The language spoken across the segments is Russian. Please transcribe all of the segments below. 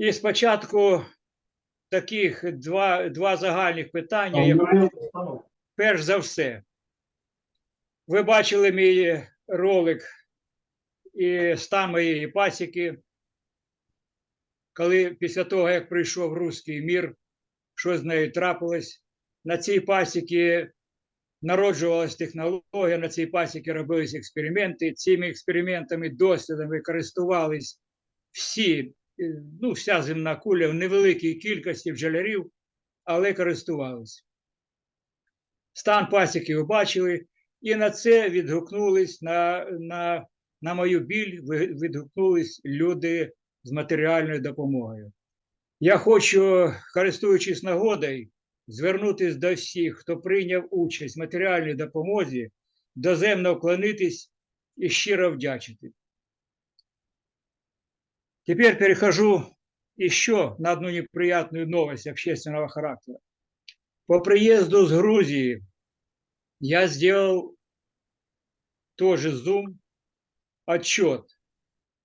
І спочатку таких два, два загальних питання. Я перш за все, ви бачили мій ролик і стан моєї пасіки, коли після того, як прийшов руський мір, що з нею трапилось. На цій пасіки народжувалась технологія, на цій пасіки робились експерименти. Цими експериментами, дослідами користувались всі, ну, вся земна куля в невеликій кількості бджолярів, але користувались. Стан пасіки ви бачили, і на це відгукнулись на, на, на мою біль, відгукнулись люди з матеріальною допомогою. Я хочу, користуючись нагодою, звернутися до всіх, хто прийняв участь в матеріальній допомозі, доземно вклонитись і щиро вдячити. Теперь перехожу еще на одну неприятную новость общественного характера. По приезду с Грузии я сделал тоже Zoom отчет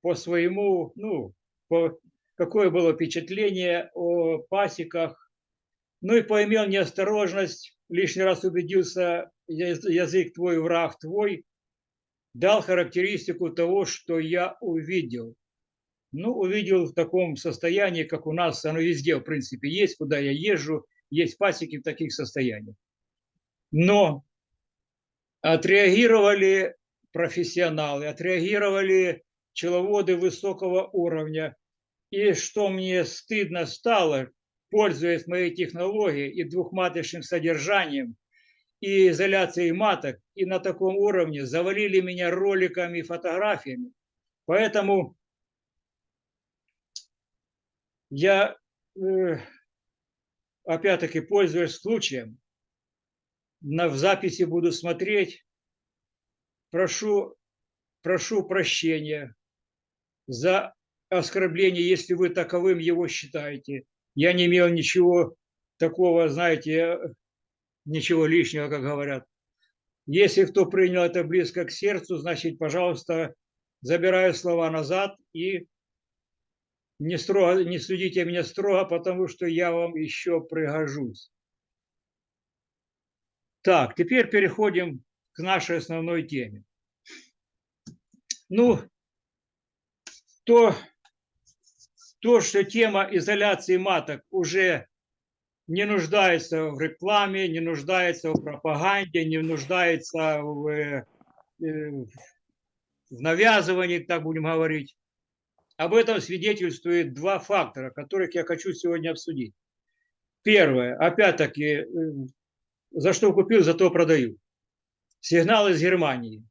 по своему, ну, по, какое было впечатление о пасеках. Ну и поимел неосторожность, лишний раз убедился, язык твой, враг твой, дал характеристику того, что я увидел. Ну, увидел в таком состоянии, как у нас, оно везде, в принципе, есть, куда я езжу, есть пасеки в таких состояниях. Но отреагировали профессионалы, отреагировали пчеловоды высокого уровня. И что мне стыдно стало, пользуясь моей технологией и двухматочным содержанием, и изоляцией маток, и на таком уровне завалили меня роликами и фотографиями. Поэтому я, э, опять-таки, пользуясь случаем, на, в записи буду смотреть, прошу, прошу прощения за оскорбление, если вы таковым его считаете. Я не имел ничего такого, знаете, ничего лишнего, как говорят. Если кто принял это близко к сердцу, значит, пожалуйста, забираю слова назад и не, строго, не судите меня строго, потому что я вам еще пригожусь. Так, теперь переходим к нашей основной теме. Ну, то, то, что тема изоляции маток уже не нуждается в рекламе, не нуждается в пропаганде, не нуждается в, э, в навязывании, так будем говорить. Об этом свидетельствует два фактора, которых я хочу сегодня обсудить. Первое, опять-таки, э, за что купил, за то продаю. Сигнал из Германии.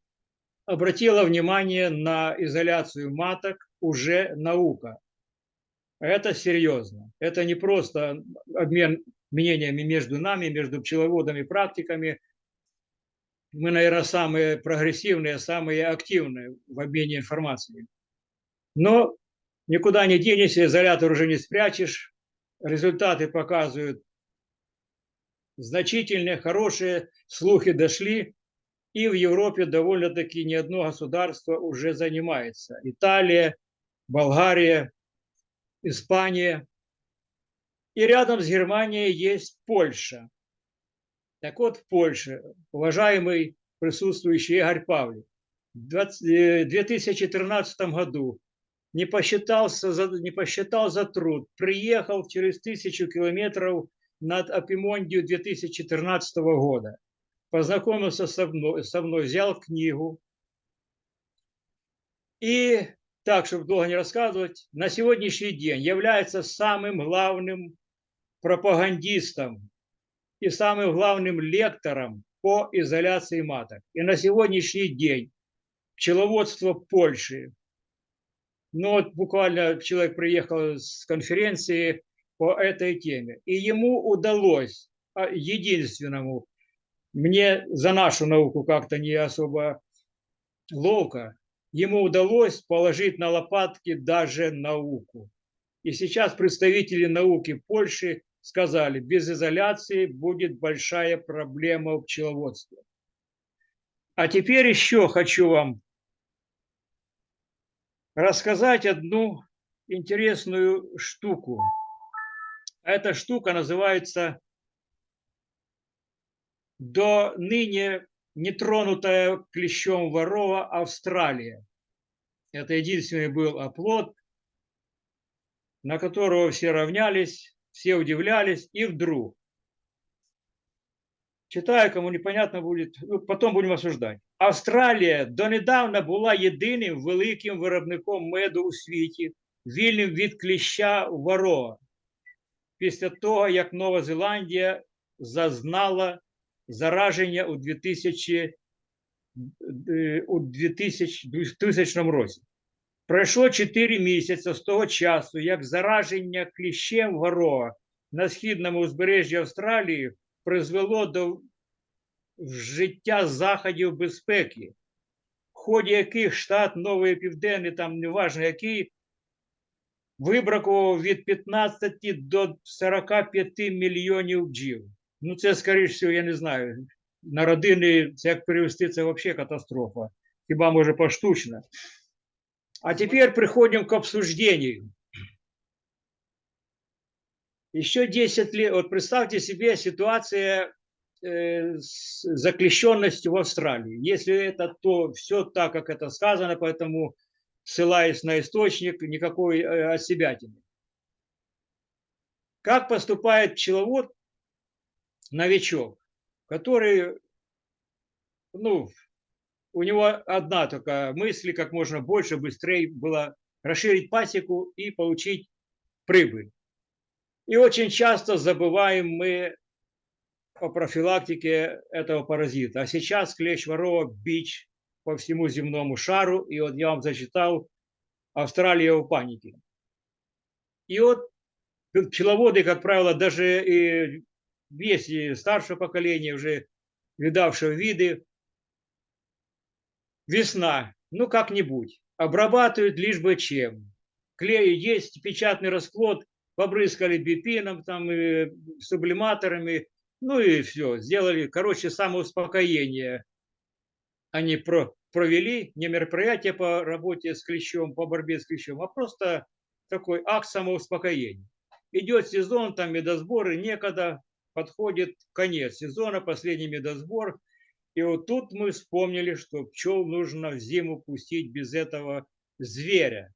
Обратила внимание на изоляцию маток уже наука. Это серьезно. Это не просто обмен мнениями между нами, между пчеловодами, практиками. Мы, наверное, самые прогрессивные, самые активные в обмене информацией. Но никуда не денешься, изолятор уже не спрячешь. Результаты показывают значительные, хорошие, слухи дошли. И в Европе довольно-таки не одно государство уже занимается. Италия, Болгария, Испания. И рядом с Германией есть Польша. Так вот, в Польше, уважаемый присутствующий Игорь Павлик, в 20 э, 2014 году не, посчитался за, не посчитал за труд, приехал через тысячу километров над Апимондию 2014 года, познакомился со мной, со мной, взял книгу. И так, чтобы долго не рассказывать, на сегодняшний день является самым главным пропагандистом и самым главным лектором по изоляции маток. И на сегодняшний день пчеловодство Польши, ну вот буквально человек приехал с конференции по этой теме, и ему удалось, а, единственному, мне за нашу науку как-то не особо ловко, ему удалось положить на лопатки даже науку. И сейчас представители науки Польши сказали, без изоляции будет большая проблема в пчеловодстве. А теперь еще хочу вам рассказать одну интересную штуку. Эта штука называется до ныне нетронутая клещом ворова Австралия. Это единственный был оплот, на которого все равнялись, все удивлялись, и вдруг, читаю, кому непонятно будет, ну, потом будем осуждать. Австралія донедавна була єдиним великим виробником меду у світі, вільним від кліща ворога. Після того, як Нова Зеландія зазнала зараження у 2000, у 2000, 2000 році. Пройшло 4 місяці з того часу, як зараження кліщем ворога на східному узбережжі Австралії призвело до вжиття заходів безпеки, в ході яких штат Новий Південний, там неважно який, вибракував від 15 до 45 мільйонів бджіл. Ну, це, скоріш всього, я не знаю. На родини, це як перевести, це взагалі катастрофа. Хіба може поштучно. А теперь приходим к обсуждению. Еще 10 лет, вот представьте себе ситуация э, с заклещенностью в Австралии. Если это, то все так, как это сказано, поэтому ссылаясь на источник, никакой э, отсебятины. Как поступает пчеловод, новичок, который, ну, у него одна только мысль, как можно больше, быстрее было расширить пасеку и получить прибыль. И очень часто забываем мы о профилактике этого паразита. А сейчас клещ ворова бич по всему земному шару. И вот я вам зачитал Австралия в панике. И вот пчеловоды, как правило, даже и если старшее поколение, уже видавшее виды, весна, ну как-нибудь, обрабатывают лишь бы чем. Клей есть, печатный расплод, побрызгали бипином, там, и сублиматорами, ну и все, сделали, короче, самоуспокоение. Они про, провели не мероприятие по работе с клещом, по борьбе с клещом, а просто такой акт самоуспокоения. Идет сезон, там медосборы, некогда, подходит конец сезона, последний медосбор. И вот тут мы вспомнили, что пчел нужно в зиму пустить без этого зверя.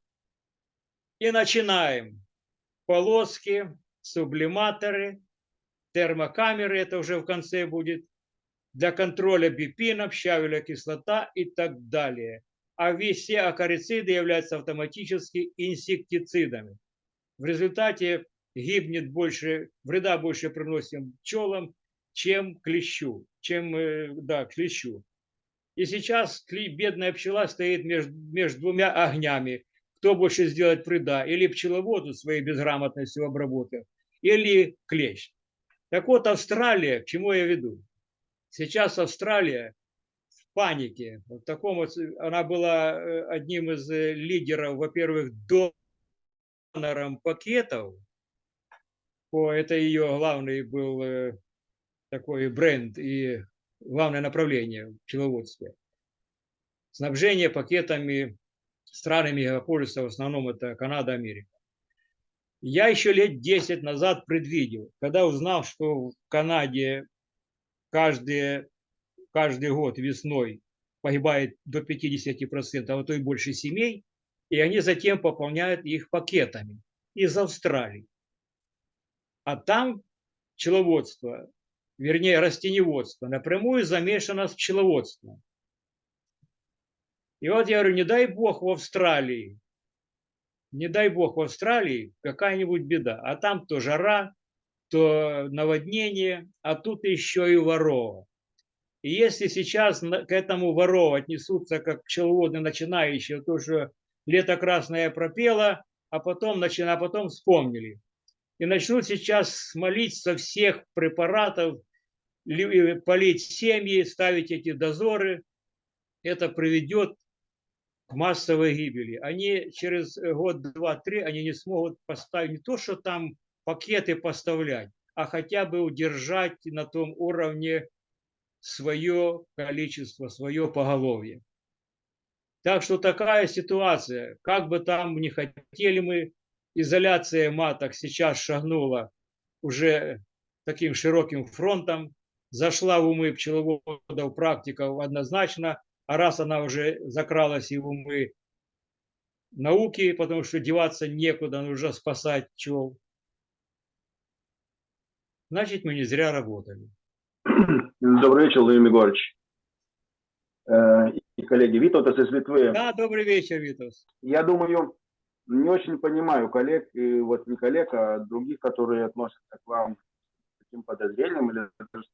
И начинаем. Полоски, сублиматоры, термокамеры, это уже в конце будет, для контроля бипинов, щавеля кислота и так далее. А все акарициды являются автоматически инсектицидами. В результате гибнет больше, вреда больше приносим пчелам, чем клещу, чем, э, да, клещу. И сейчас бедная пчела стоит между, между двумя огнями. Кто больше сделает вреда? Или пчеловоду своей безграмотностью обработав, или клещ. Так вот, Австралия, к чему я веду? Сейчас Австралия в панике. В таком вот, она была э, одним из э, лидеров, во-первых, донором пакетов по, это ее главный был э, такой бренд и главное направление в пчеловодстве. Снабжение пакетами страны мегаполиса, в основном это Канада, Америка. Я еще лет 10 назад предвидел, когда узнал, что в Канаде каждый, каждый год весной погибает до 50%, а то и больше семей, и они затем пополняют их пакетами из Австралии. А там пчеловодство, вернее растеневодство, напрямую замешано с пчеловодством. И вот я говорю, не дай бог в Австралии, не дай бог в Австралии какая-нибудь беда. А там то жара, то наводнение, а тут еще и ворова. И если сейчас к этому ворову отнесутся как пчеловоды начинающие, то, что лето красное пропело, а потом, а потом вспомнили и начнут сейчас смолить со всех препаратов, полить семьи, ставить эти дозоры, это приведет к массовой гибели. Они через год, два, три, они не смогут поставить не то, что там пакеты поставлять, а хотя бы удержать на том уровне свое количество, свое поголовье. Так что такая ситуация, как бы там не хотели мы изоляция маток сейчас шагнула уже таким широким фронтом, зашла в умы пчеловодов, практиков однозначно, а раз она уже закралась и в умы науки, потому что деваться некуда, нужно спасать пчел, значит, мы не зря работали. Добрый вечер, Владимир Егорович. Э, и коллеги, Витовтас из Литвы. Да, добрый вечер, Витовс. Я думаю, не очень понимаю коллег, и вот не коллег, а других, которые относятся к вам с таким подозрением или даже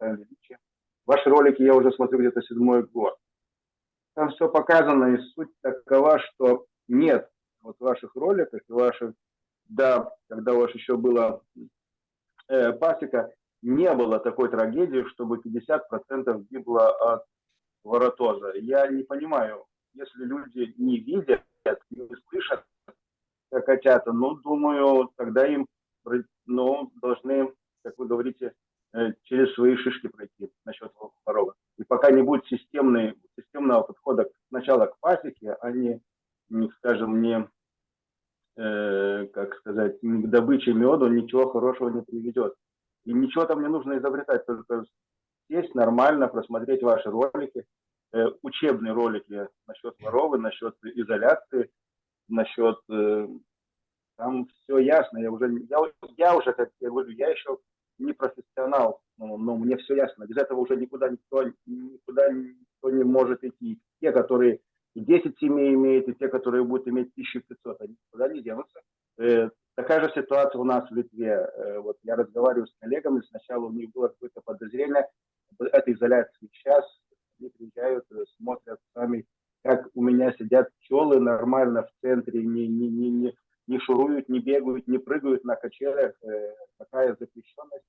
величие. Ваши ролики я уже смотрю где-то седьмой год. Там все показано, и суть такова, что нет вот в ваших роликах и ваших, да, когда у вас еще была э, пасека, не было такой трагедии, чтобы 50% гибло от воротоза. Я не понимаю, если люди не видят, не слышат, как котята, ну, думаю, тогда им ну, должны, как вы говорите, через свои шишки пройти насчет ворова. И пока не будет системной, системного подхода сначала к пасеке, а не, не скажем, не, э, как сказать, не к добыче меду, ничего хорошего не приведет. И ничего там не нужно изобретать, только сесть нормально, просмотреть ваши ролики, э, учебные ролики насчет воровы, насчет изоляции, насчет... Э, там все ясно, я уже, я, я уже, как я говорю, я еще не профессионал, но, но мне все ясно. Без этого уже никуда никто, никуда никто не может идти. Те, которые 10 семей имеют, и те, которые будут иметь 1500, они никуда не денутся. Э, такая же ситуация у нас в Литве. Э, вот я разговариваю с коллегами, сначала у них было какое-то подозрение этой изоляции. Сейчас они приезжают, э, смотрят сами, как у меня сидят пчелы нормально в центре, не, не, не, не, не шуруют, не бегают, не прыгают на качелях. Э, такая запрещенность.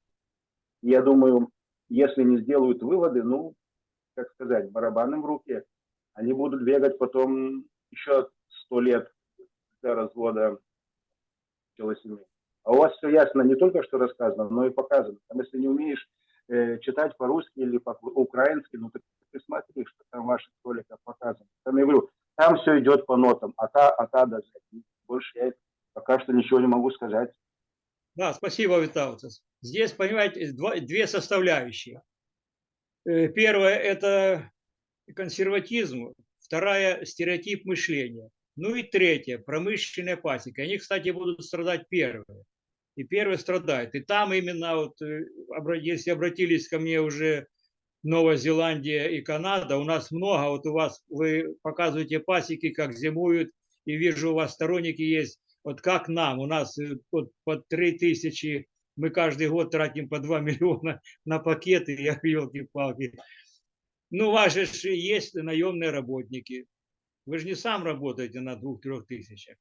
Я думаю, если не сделают выводы, ну, как сказать, барабаном в руке, они будут бегать потом еще сто лет для развода пчелосемей. А у вас все ясно не только что рассказано, но и показано. Там, если не умеешь э, читать по-русски или по-украински, ну, так ты смотри, что там ваших роликах показано. Там я говорю, там все идет по нотам, а та, а та даже. Больше я пока что ничего не могу сказать. Да, спасибо, Виталцис. Здесь, понимаете, два, две составляющие. Э, первое – это консерватизм, вторая – стереотип мышления. Ну и третье – промышленная пасека. Они, кстати, будут страдать первые. И первые страдают. И там именно, вот, э, если обратились ко мне уже Новая Зеландия и Канада, у нас много, вот у вас, вы показываете пасеки, как зимуют, и вижу, у вас сторонники есть, вот как нам, у нас э, вот по 3 тысячи, мы каждый год тратим по 2 миллиона на пакеты, я елки-палки. Ну, у вас же есть наемные работники. Вы же не сам работаете на 2-3 тысячах.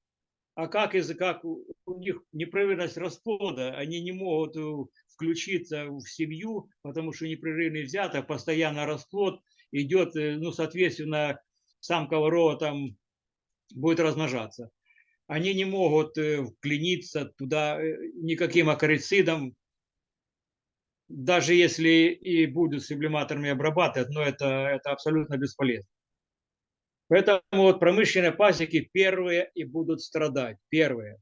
А как, из как у них неправильность расплода, они не могут э, включиться в семью, потому что непрерывный взято, постоянно расплод идет, э, ну, соответственно, самка ворова там будет размножаться. Они не могут э, вклиниться туда никаким акарицидом, даже если и будут сублиматорами обрабатывать, но это, это абсолютно бесполезно. Поэтому вот промышленные пасеки первые и будут страдать, первые.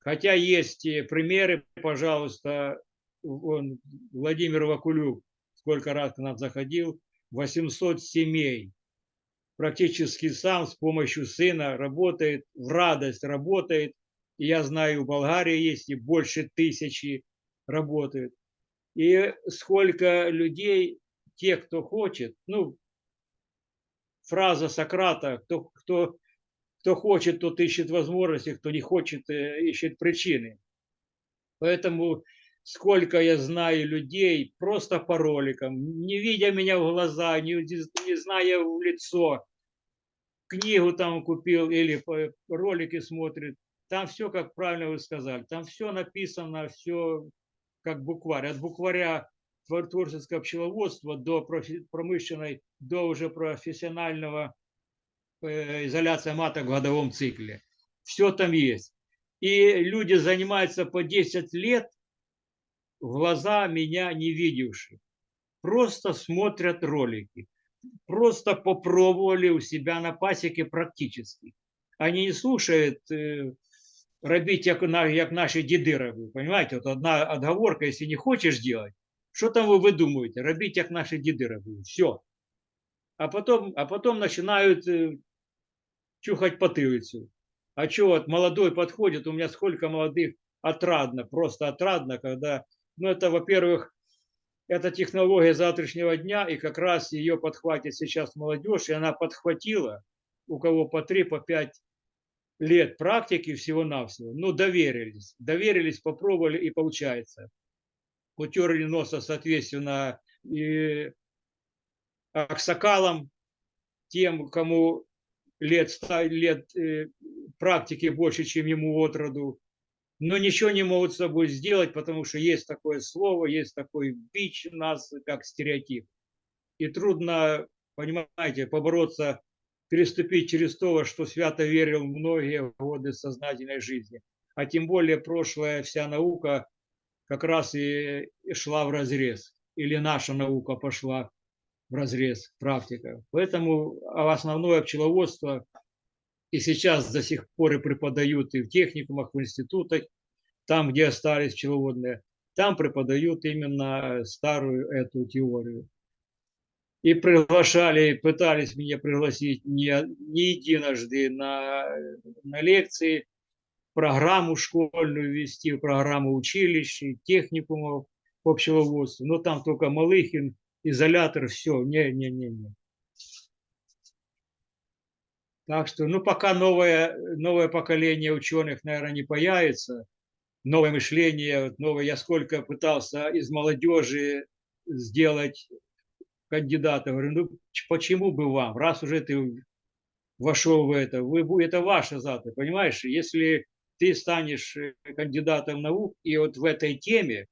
Хотя есть примеры, пожалуйста, он, Владимир Вакулюк, сколько раз к нам заходил, 800 семей, практически сам с помощью сына работает, в радость работает. И я знаю, в Болгарии есть и больше тысячи работают. И сколько людей, те, кто хочет, ну, фраза Сократа, кто, кто, кто хочет, тот ищет возможности, кто не хочет, э, ищет причины. Поэтому сколько я знаю людей просто по роликам, не видя меня в глаза, не, не зная в лицо, книгу там купил или ролики смотрит, там все, как правильно вы сказали, там все написано, все как букварь. От букваря творческого пчеловодства до промышленной, до уже профессионального э, изоляции маток в годовом цикле. Все там есть. И люди занимаются по 10 лет, глаза меня не видевшие. Просто смотрят ролики Просто попробовали у себя на пасеке практически. Они не слушают э, робіть, як, на- як наші діди робили. Понимаете? От одна отговорка, якщо не хочеш делать, що там ви видумуєте? Робіть, як наші діди робили. Все. А потом, а потом начинают э, чухать потылицу. А что вот молодой подходит, у меня сколько молодых отрадно, просто отрадно, когда, ну это, во-первых, это технология завтрашнего дня, и как раз ее подхватит сейчас молодежь, и она подхватила, у кого по 3, по 5 лет практики всего-навсего, ну доверились, доверились, попробовали и получается. Утерли носа, соответственно, и аксакалам, тем, кому лет, лет э, практики больше, чем ему от роду, но ничего не могут с собой сделать, потому что есть такое слово, есть такой бич нас, как стереотип. И трудно, понимаете, побороться, переступить через то, что свято верил многие годы сознательной жизни. А тем более прошлая вся наука как раз и шла в разрез. Или наша наука пошла в разрез, практика. Поэтому а основное пчеловодство и сейчас до сих пор и преподают и в техникумах, в институтах, там, где остались пчеловодные, там преподают именно старую эту теорию. И приглашали, пытались меня пригласить не, не единожды на, на лекции, программу школьную вести, программу училищ, техникумов по пчеловодству. Но там только Малыхин, изолятор, все, не-не-не-не. Так что, ну, пока новое, новое поколение ученых, наверное, не появится, новое мышление, новое, я сколько пытался из молодежи сделать кандидата, говорю, ну, почему бы вам, раз уже ты вошел в это, вы, это ваша завтра, понимаешь, если ты станешь э, кандидатом наук, и вот в этой теме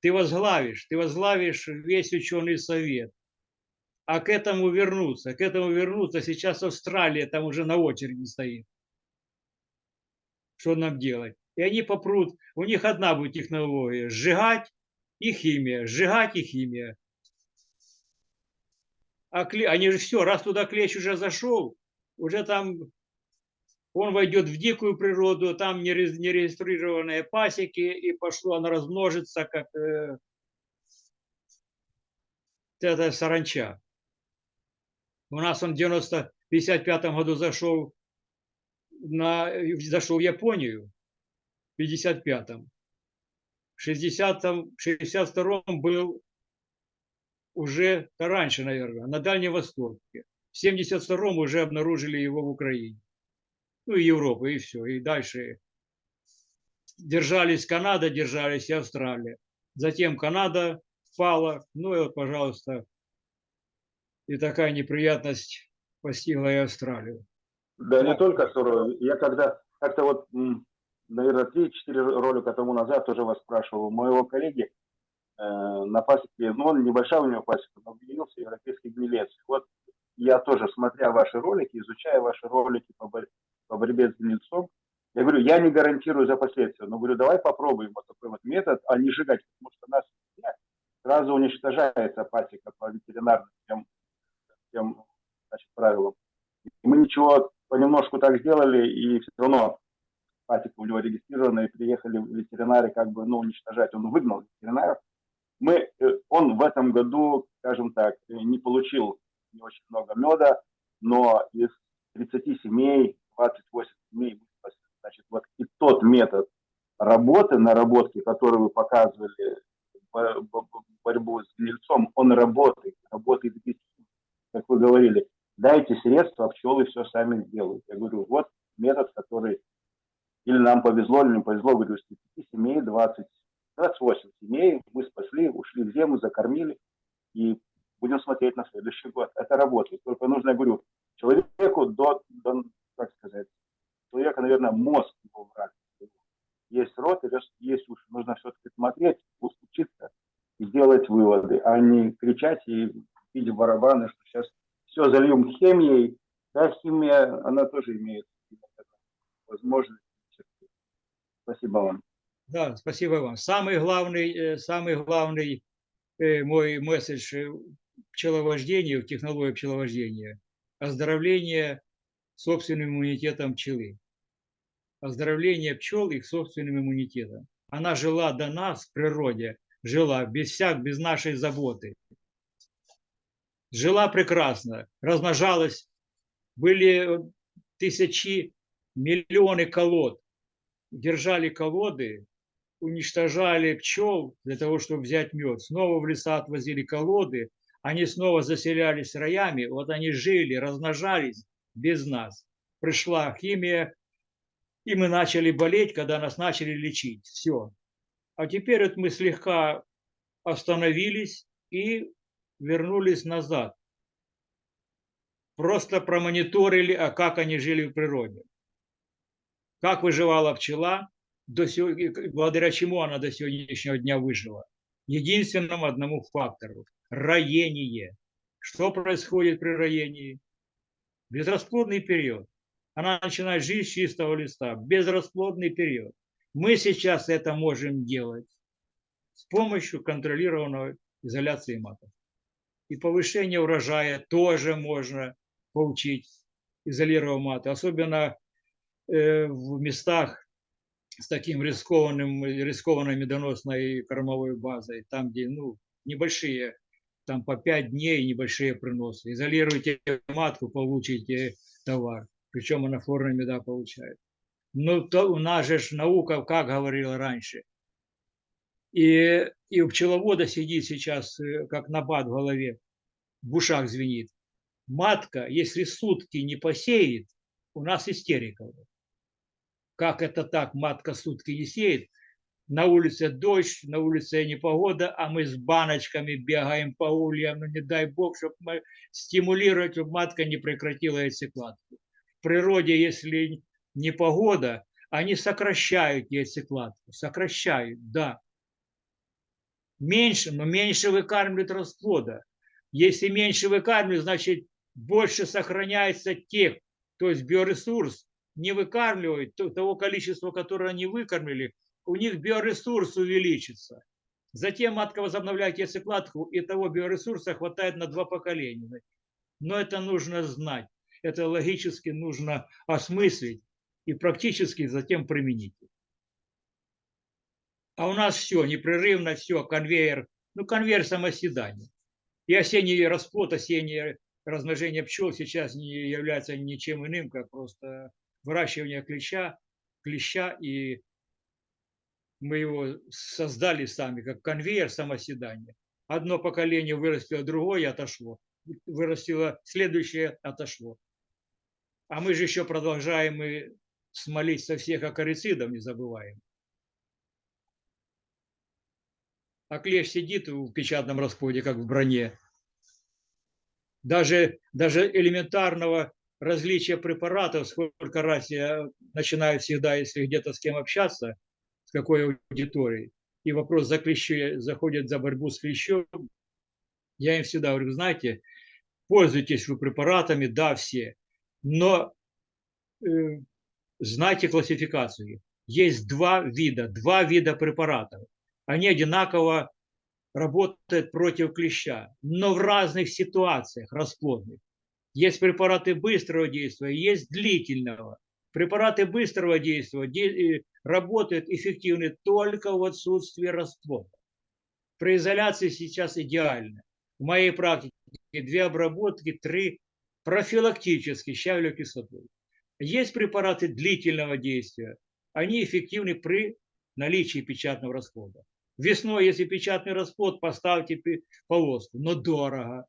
ты возглавишь, ты возглавишь весь ученый совет, а к этому вернуться, к этому вернуться, сейчас Австралия там уже на очереди стоит. Что нам делать? И они попрут, у них одна будет технология, сжигать и химия, сжигать и химия. А кле- они же все, раз туда клещ уже зашел, уже там он войдет в дикую природу, там нере- нерегистрированные пасеки, и пошло оно размножится, как э, эта саранча. У нас он в 90 55 году зашел, на, зашел в Японию, в 55-м. В 60-м, 62-м был уже, раньше, наверное, на Дальнем Востоке. В 72-м уже обнаружили его в Украине. Ну и Европа, и все. И дальше держались Канада, держались и Австралия. Затем Канада впала. Ну и вот, пожалуйста, и такая неприятность постигла и Австралию. Да не только суровый. Я когда как-то вот, наверное, 3-4 ролика тому назад тоже вас спрашивал у моего коллеги э, на пасеке, ну, он небольшая у него пасека, но объединился европейский гнилец. Вот я тоже, смотря ваши ролики, изучая ваши ролики по, бор- по борьбе с гнильцом, я говорю, я не гарантирую за последствия, но говорю, давай попробуем вот такой вот метод, а не сжигать, потому что нас сразу уничтожается пасека по ветеринарным тем, значит, правилам. И мы ничего понемножку так сделали, и все равно пасека у него регистрирована, и приехали ветеринары как бы, ну, уничтожать. Он выгнал ветеринаров. Мы, э, он в этом году, скажем так, э, не получил не очень много меда, но из 30 семей, 28 семей. Значит, вот и тот метод работы, наработки, который вы показывали, бо- бо- бо- борьбу с гнильцом, он работает, работает как вы говорили, дайте средства, а пчелы все сами сделают. Я говорю, вот метод, который или нам повезло, или не повезло, говорю, из 30 семей 20, 28 семей мы спасли, ушли в зиму, закормили, и будем смотреть на следующий год. Это работает. Только нужно, я говорю, человеку до, до как сказать, человека, наверное, мозг его враг. Есть рот, есть уши. Нужно все-таки смотреть, учиться и делать выводы, а не кричать и в барабаны, что сейчас все зальем химией. Да, химия, она тоже имеет возможность. Спасибо вам. Да, спасибо вам. Самый главный, э, самый главный э, мой месседж э, в технологии пчеловождения – оздоровление собственным иммунитетом пчелы. оздоровления пчел их собственным иммунитетом. Она жила до нас в природе, жила без всяк, без нашей заботы. Жила прекрасно, размножалась, были тысячи, миллионы колод. Держали колоды, уничтожали пчел для того, чтобы взять мед. Снова в леса отвозили колоды, они снова заселялись роями, вот они жили, размножались без нас. Пришла химия, и мы начали болеть, когда нас начали лечить. Все. А теперь вот мы слегка остановились и вернулись назад. Просто промониторили, а как они жили в природе. Как выживала пчела, до сего, благодаря чему она до сегодняшнего дня выжила. Единственному одному фактору – роение. Что происходит при роении? Безрасплодный период. Она начинает жить с чистого листа. Безрасплодный период. Мы сейчас это можем делать с помощью контролированной изоляции маток. И повышение урожая тоже можно получить, изолировав маты. Особенно э, в местах с таким рискованным, рискованной медоносной кормовой базой, там, где ну, небольшие, там по 5 дней небольшие приносы. Изолируйте матку, получите товар. Причем она флорная меда получает. Ну, то у нас же наука, как говорила раньше. И, и у пчеловода сидит сейчас, э, как набат в голове, в ушах звенит. Матка, если сутки не посеет, у нас истерика. Как это так, матка сутки не сеет? На улице дождь, на улице непогода, а мы с баночками бегаем по ульям. Ну, не дай бог, чтобы мы стимулировать, чтобы матка не прекратила яйцекладку. В природе, если непогода, они сокращают яйцекладку. Сокращают, да. Меньше, но меньше выкармливают расплода. Если меньше выкармливают, значит больше сохраняется тех, то есть биоресурс, не выкармливают того количества, которое они выкормили, у них биоресурс увеличится. Затем матка возобновляет яйцекладку, и того биоресурса хватает на два поколения. Но это нужно знать, это логически нужно осмыслить и практически затем применить. А у нас все, непрерывно все, конвейер, ну конвейер самоседания. И осенний расплод, осеннее размножение пчел сейчас не является ничем иным, как просто выращивание клеща, клеща, и мы его создали сами, как конвейер самоседания. Одно поколение вырастило, другое отошло. Вырастило следующее, отошло. А мы же еще продолжаем и смолить со всех акарицидов, не забываем. А клещ сидит в печатном расплоде, как в броне. Даже, даже элементарного различия препаратов, сколько раз я начинаю всегда, если где-то с кем общаться, с какой аудиторией, и вопрос за клещи, заходит за борьбу с клещом, я им всегда говорю, знаете, пользуйтесь вы препаратами, да, все, но э, знайте классификацию. Есть два вида, два вида препаратов. Они одинаково работают против клеща, но в разных ситуациях расплодных. Есть препараты быстрого действия, есть длительного. Препараты быстрого действия работают эффективны только в отсутствии расплода. При изоляции сейчас идеально. В моей практике две обработки, три профилактически щавелевой кислотой. Есть препараты длительного действия. Они эффективны при наличии печатного расплода. Весной, если печатный расплод, поставьте полоску. Но дорого.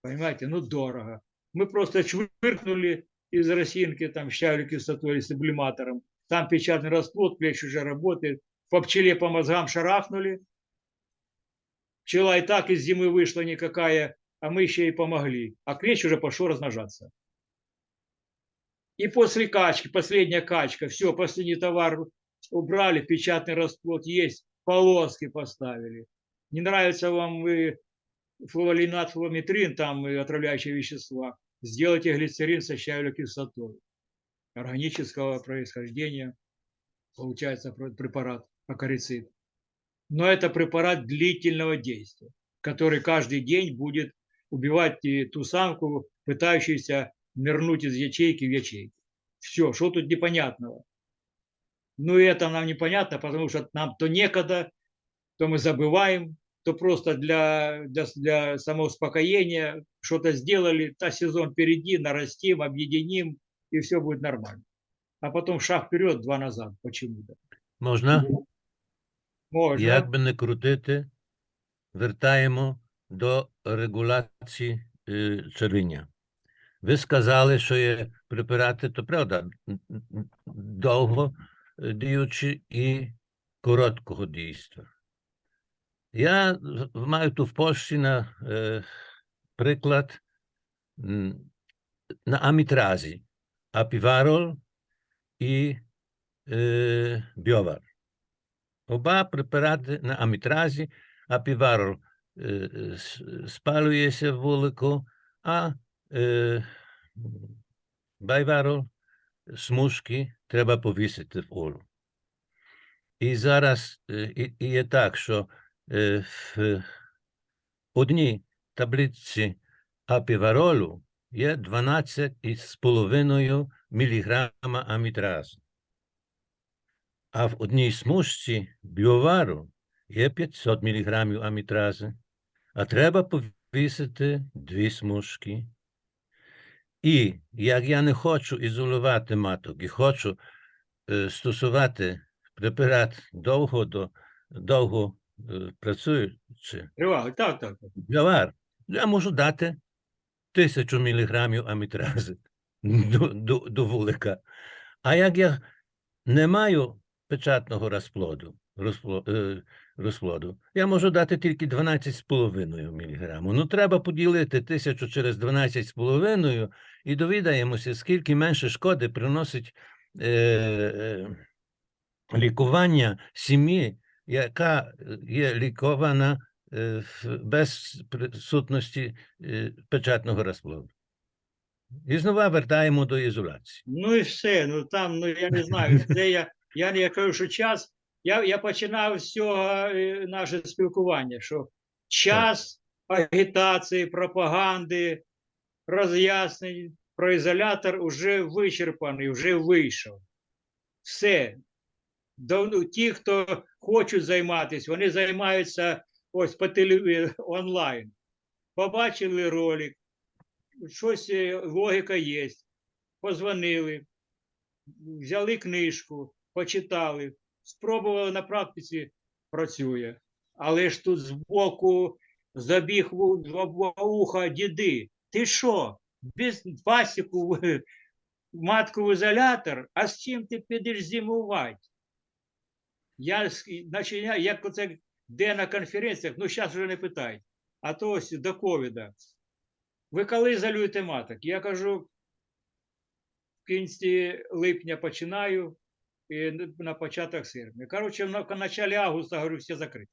Понимаете, ну дорого. Мы просто чвыркнули из росинки, там, щавель кислотой или сублиматором. Там печатный расплод, клещ уже работает. По пчеле по мозгам шарахнули. Пчела и так из зимы вышла никакая, а мы еще и помогли. А клещ уже пошел размножаться. И после качки, последняя качка, все, последний товар убрали, печатный расплод есть, полоски поставили. Не нравится вам вы флуолинат, флуометрин, там отравляющие вещества, сделайте глицерин со щавелевой кислотой органического происхождения, получается препарат акарицид. Но это препарат длительного действия, который каждый день будет убивать ту самку, пытающуюся нырнуть из ячейки в ячейку. Все, что тут непонятного? Ну, и это нам непонятно, потому что нам то некогда, то мы забываем, то просто для, для, для самоуспокоения что-то сделали, та сезон впереди, нарастим, объединим, и все будет нормально. А потом шаг вперед, два назад почему-то. Можна? Можно. Як би не крутити, вертаємо до регуляції е, червіння. Ви сказали, що є препарати, то правда, н- н- довго е, діючі і короткого дійства. Я з- маю тут в Польщі на е, приклад м, на амітразі, апіварол і е, біовар. Оба препарати на амітразі, апіварол е, е, с- спалюється вулику, а е, байварол смужки треба повісити в олу. І зараз е, і, і є так, що е, в одній таблиці апіваролу є 12,5 мг амітразу. А в одній смужці біовару є 500 мг амітрази, а треба повісити дві смужки. І як я не хочу ізолювати маток і хочу е, стосувати препарат довго до довго е, працюючи, Тривали. Так, так. так. Я можу дати тисячу міліграмів амітрази до, до, до вулика. А як я не маю печатного розплоду, розпло, е, розплоду, я можу дати тільки 12,5 міліграму. Ну, треба поділити тисячу через 12,5 і довідаємося, скільки менше шкоди приносить е, е, лікування сім'ї, яка є лікована е, без присутності е, печатного розплоду. І знову вертаємо до ізоляції. Ну і все. Ну там, ну я не знаю, це я, я, я кажу, що час. Я, я починав з цього е, наше спілкування, що час агітації, пропаганди, роз'яснень про ізолятор вже вичерпаний, вже вийшов. Все. Давно, ті, хто хочуть займатися, вони займаються ось по телеві... онлайн. Побачили ролик, щось е, логіка є. Позвонили, взяли книжку, почитали, спробували на практиці, працює. Але ж тут збоку забіг в два уха діди. Ти що? Без пасіку матку в ізолятор, а з чим ти підеш зимувати? Я, я- як оце де на конференціях, ну зараз вже не питають, а то ось до ковіда. Ви коли ізолюєте маток? Я кажу, в кінці липня починаю на початок серпня. Коротше, в началі августа, говорю, все закрито.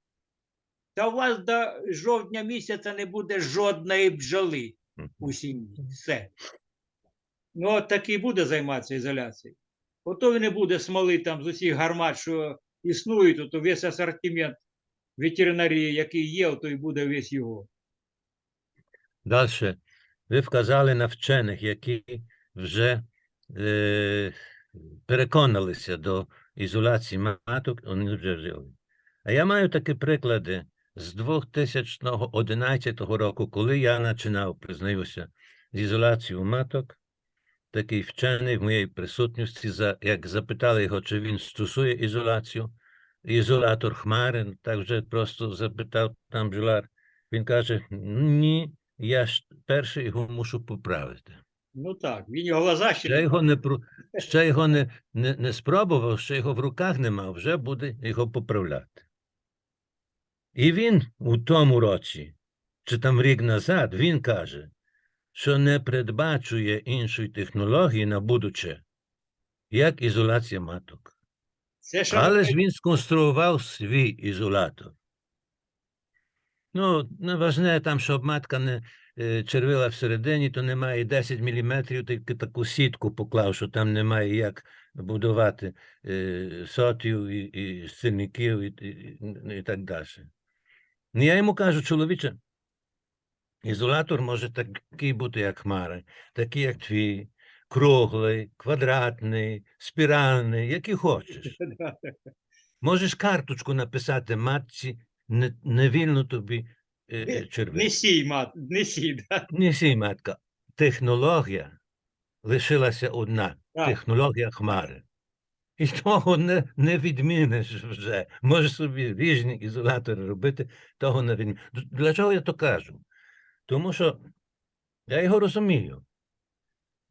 Та у вас до жовтня місяця не буде жодної бджоли у сім'ї. Все. Ну, от такий буде займатися ізоляцією. Ото не буде смоли там з усіх гармат, що існують, то весь асортимент ветеринарії, який є, то і буде весь його. Далі, ви вказали на вчених, які вже е, переконалися до ізоляції маток, вони вже жили. А я маю такі приклади з 2011 року, коли я починав, признаюся, з ізоляцією маток. Такий вчений в моїй присутності, за, як запитали його, чи він стосує ізоляцію, ізолятор хмари, так вже просто запитав там бджоляр. Він каже: ні, я перший його мушу поправити. Ну так, він його глаза ще Ще його не про ще його не, не, не спробував, ще його в руках не мав, вже буде його поправляти. І він у тому році, чи там рік назад, він каже, що не передбачує іншої технології на будуче, як ізоляція маток. Це що Але ж він сконструював свій ізолятор. Ну, не важне там, щоб матка не червила всередині, то немає 10 мм, тільки таку сітку поклав, що там немає як будувати е, сотів і, і сильників і, і, і, і так далі. Ну, я йому кажу, чоловіче, ізолятор може такий бути, як хмари, такий, як твій, круглий, квадратний, спіральний, який хочеш. Можеш карточку написати матці, не, не вільно тобі е, е, Не сій, мат, не сій, да. Не сій, матка. Технологія лишилася одна. Так. Технологія хмари. І того не, не відміниш вже. Можеш собі ріжні ізолятори робити, того не відміниш. Для чого я то кажу? Тому що я його розумію.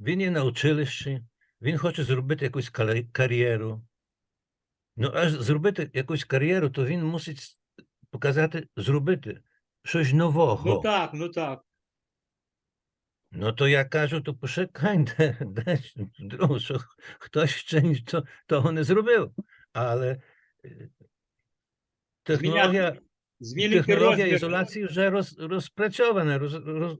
Він є на училищі, він хоче зробити якусь кар'єру. Ну, аж зробити якусь кар'єру, то він мусить показати, зробити щось нового. Ну так, ну так. Ну, то я кажу, то почекайте, десь вдруг, що хтось ще нічого того не зробив. Але е, технологія, Змінити технологія розмір. ізоляції вже роз, розпрацьована. Роз, роз,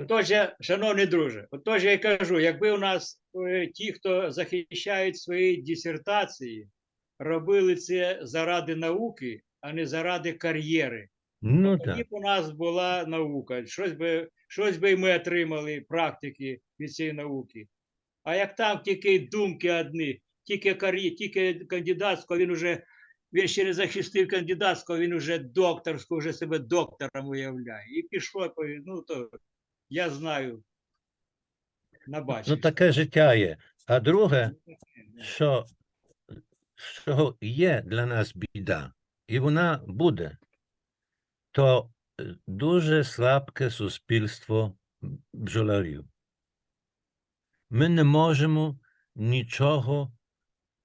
Отож, я, шановний друже, отож я кажу, якби у нас е, ті, хто захищають свої дисертації, робили це заради науки, а не заради кар'єри, ну тоді так. б у нас була наука. Щось би, щось би ми отримали практики від цієї науки. А як там тільки думки одні, тільки кар'є, тільки кандидатського, він уже він ще не захистив кандидатського, він уже докторську, вже себе доктором уявляє. І пішло, ну то я знаю. Набачив. Ну, таке життя є. А друге, що, що є для нас біда, і вона буде, то е, дуже слабке суспільство бджолярів. Ми не можемо нічого.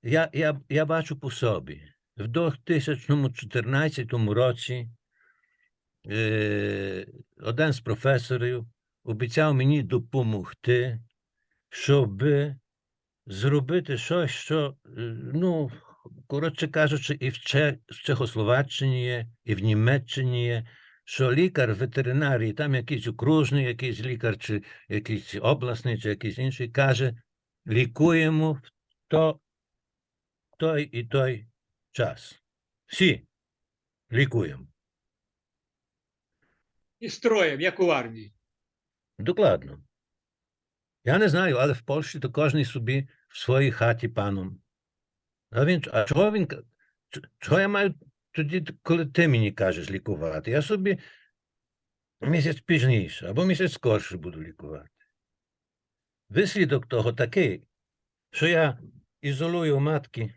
Я, я, я бачу по собі. В 2014 році е, один з професорів обіцяв мені допомогти, щоб зробити щось, що, е, ну, коротше кажучи, і в, Че, в Чехословаччині є, і в Німеччині є, що лікар ветеринарії, там якийсь окружний, якийсь лікар, чи якийсь обласний, чи якийсь інший, каже, лікуємо в то, той і той час. Всі лікуємо. І строєм, як у армії. Докладно. Я не знаю, але в Польщі то кожен собі в своїй хаті паном. А він, а чого він, чого я маю тоді, коли ти мені кажеш лікувати? Я собі місяць пізніше або місяць скорше буду лікувати. Вислідок того такий, що я ізолую матки,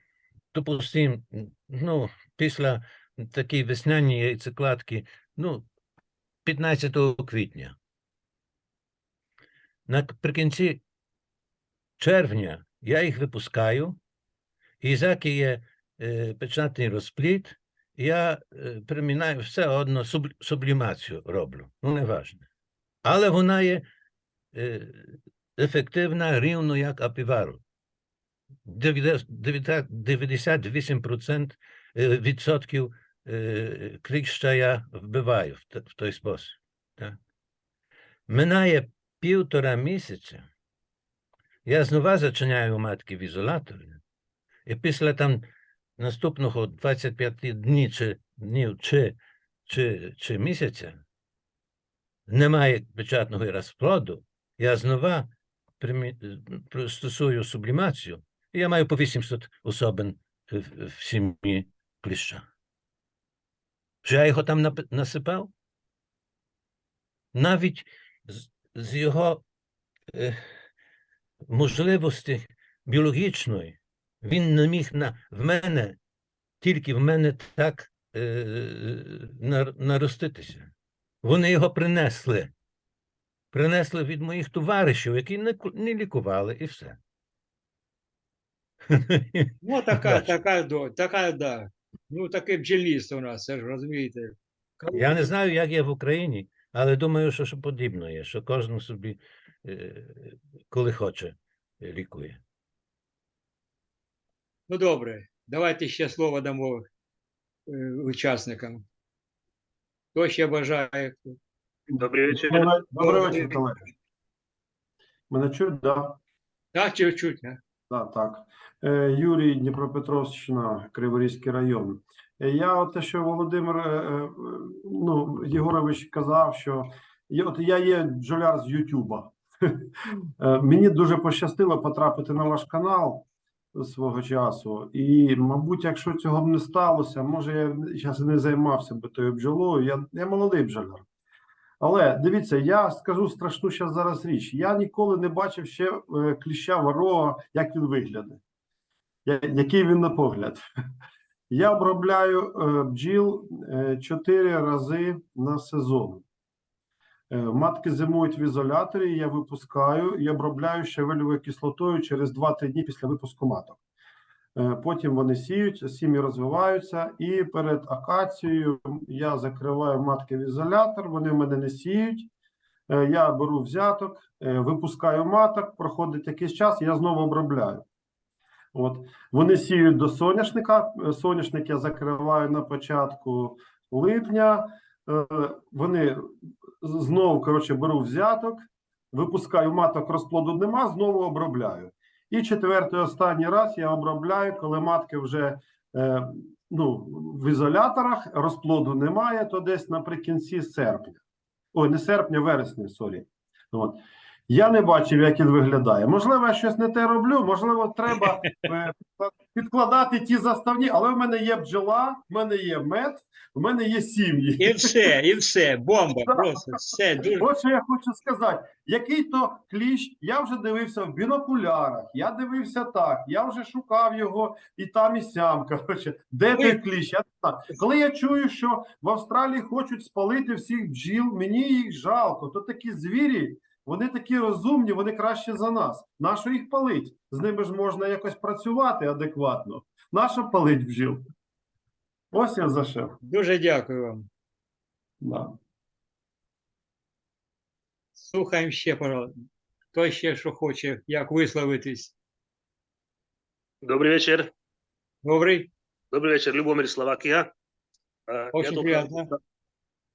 допустим, ну, після такої весняної яйцекладки, ну, 15 квітня. Наприкінці червня я їх випускаю, і заки є е, печатний розпліт, я е, примінаю все одно суб, сублімацію роблю. Ну, не важне. Але вона є е, ефективна рівно як апівару. 98% е, відсотків е, кліща я вбиваю в, те- в той спосіб. Так? Минає півтора місяця, я знову зачиняю матки в ізоляторі, і після там наступного 25 днів чи, днів чи, чи, чи місяця немає печатного розплоду, я знову примі- е, сублімацію, і я маю по 800 особин в, сім'ї кліща. Що я його там насипав? Навіть з, з його е, можливості біологічної він не міг на, в мене, тільки в мене так е, нар, нароститися. Вони його принесли. Принесли від моїх товаришів, які не, не лікували, і все. Ну, така, така, така, да. Ну, таке бджільництво у нас, це ж розумієте. Я не знаю, як є в Україні, але думаю, що, що подібно є, що кожен собі, е, коли хоче, лікує. Ну, добре, давайте ще слово дамо е, учасникам. Хто ще бажає? Добрий вечір. Добрий, вечір, колеги. Мене чують, да? Так, чи чуть, а? Да, так. Е, Юрій, Дніпропетровщина, Криворізький район. Е, Я от те, що Володимир ну, Єгорович казав, що я, от я є бджоляр з Ютуба. Мені дуже пощастило потрапити на ваш канал свого часу. І, мабуть, якщо цього б не сталося, може я зараз не займався би тою бджолою. Я, я молодий бджоляр. Але дивіться, я скажу страшну зараз зараз річ. Я ніколи не бачив ще е, кліща ворога, як він виглядає, який він на погляд. Я обробляю е, бджіл е, чотири рази на сезон. Е, Матки зимують в ізоляторі, я випускаю і обробляю щавелевою кислотою через 2-3 дні після випуску маток. Е, Потім вони сіють, сім'ї розвиваються, і перед акацією я закриваю матки в ізолятор, вони в мене не сіють. Е, Я беру взяток, випускаю маток, проходить якийсь час, я знову обробляю. От. Вони сіють до соняшника. Соняшник я закриваю на початку липня. Вони знову коротше, беру взяток, випускаю маток, розплоду нема, знову обробляю. І четвертий останній раз я обробляю, коли матки вже е, ну, в ізоляторах, розплоду немає, то десь наприкінці серпня. Ой, не серпня, вересня, сорі. От. Я не бачив, як він виглядає. Можливо, я щось не те роблю, можливо, треба е, підкладати ті заставні, але в мене є бджола, в мене є мед, в мене є сім'ї. І все, і все, бомба, просто все. Дуже... От що я хочу сказати, який то кліщ, я вже дивився в бінокулярах, я дивився так, я вже шукав його і там, і сям. Коротше, де той кліщ? Я не знаю. Коли я чую, що в Австралії хочуть спалити всіх бджіл, мені їх жалко. То такі звірі, вони такі розумні, вони краще за нас. Нащо їх палить? З ними ж можна якось працювати адекватно. Нащо палить бджіл? Ось я за що. Дуже дякую вам. Да. Слухаємо ще, пожалуйста. Хто ще що хоче, як висловитись? Добрый вечер. Добрий? Добрый вечер, Любомир, Словакия. Э, Очень только приятно.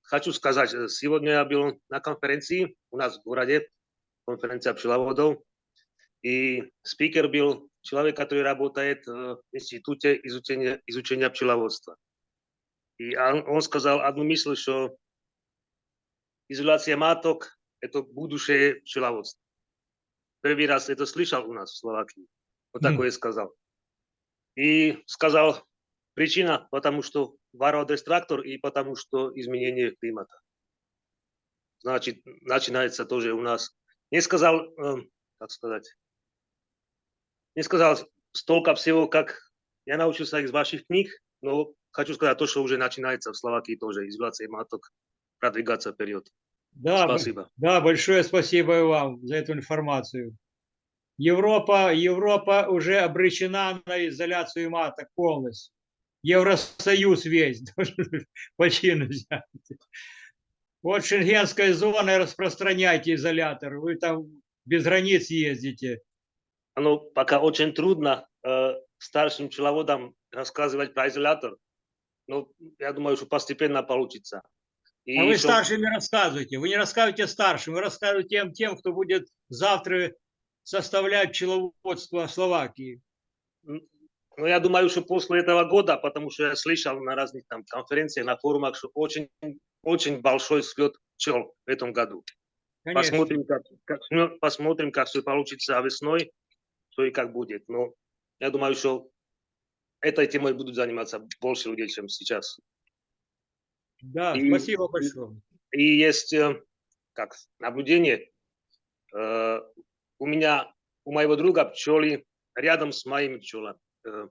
Хочу сказать, э, сегодня я был на конференции у нас в городе, конференция пчеловодов, и спикер был человек, который работает э, в институте изучения, изучения пчеловодства. И он, он сказал одну мысль, что изоляция маток – это будущее пчеловодства. Первый раз это слышал у нас в Словакии. Вот Мгм. такое сказал. И сказал, причина, потому что вародестрактор и потому что изменение климата. Значит, начинается тоже у нас. Не сказал, эм, как сказать, не сказал столько всего, как я научился из ваших книг, но хочу сказать то, что уже начинается в Словакии тоже, изоляция маток, продвигаться вперед. Да, Спасибо. да, большое спасибо и вам за эту информацию. Европа, Европа уже обречена на изоляцию маток полностью. Евросоюз весь почти нельзя. Вот шенгенской зоны распространяйте изолятор. Вы там без границ ездите. Оно пока очень трудно э, старшим пчеловодам рассказывать про изолятор, но я думаю, что постепенно получится. И А вы ещё- старшим не рассказывайте. Вы не рассказывайте старшим, вы рассказывайте тем, тем, кто будет завтра составлять пчеловодство Словакии. Ну, я думаю, что после этого года, потому что я слышал на разных там конференциях, на форумах, что очень, очень большой слет пчел в этом году. Конечно. Посмотрим, как, как- ну, посмотрим, как все получится весной, что и как будет. Но я думаю, что этой темой будут заниматься больше людей, чем сейчас. Да, И- спасибо большое. И есть э, как наблюдение. э, у меня, у моего друга пчелы рядом с моими пчелами. Э,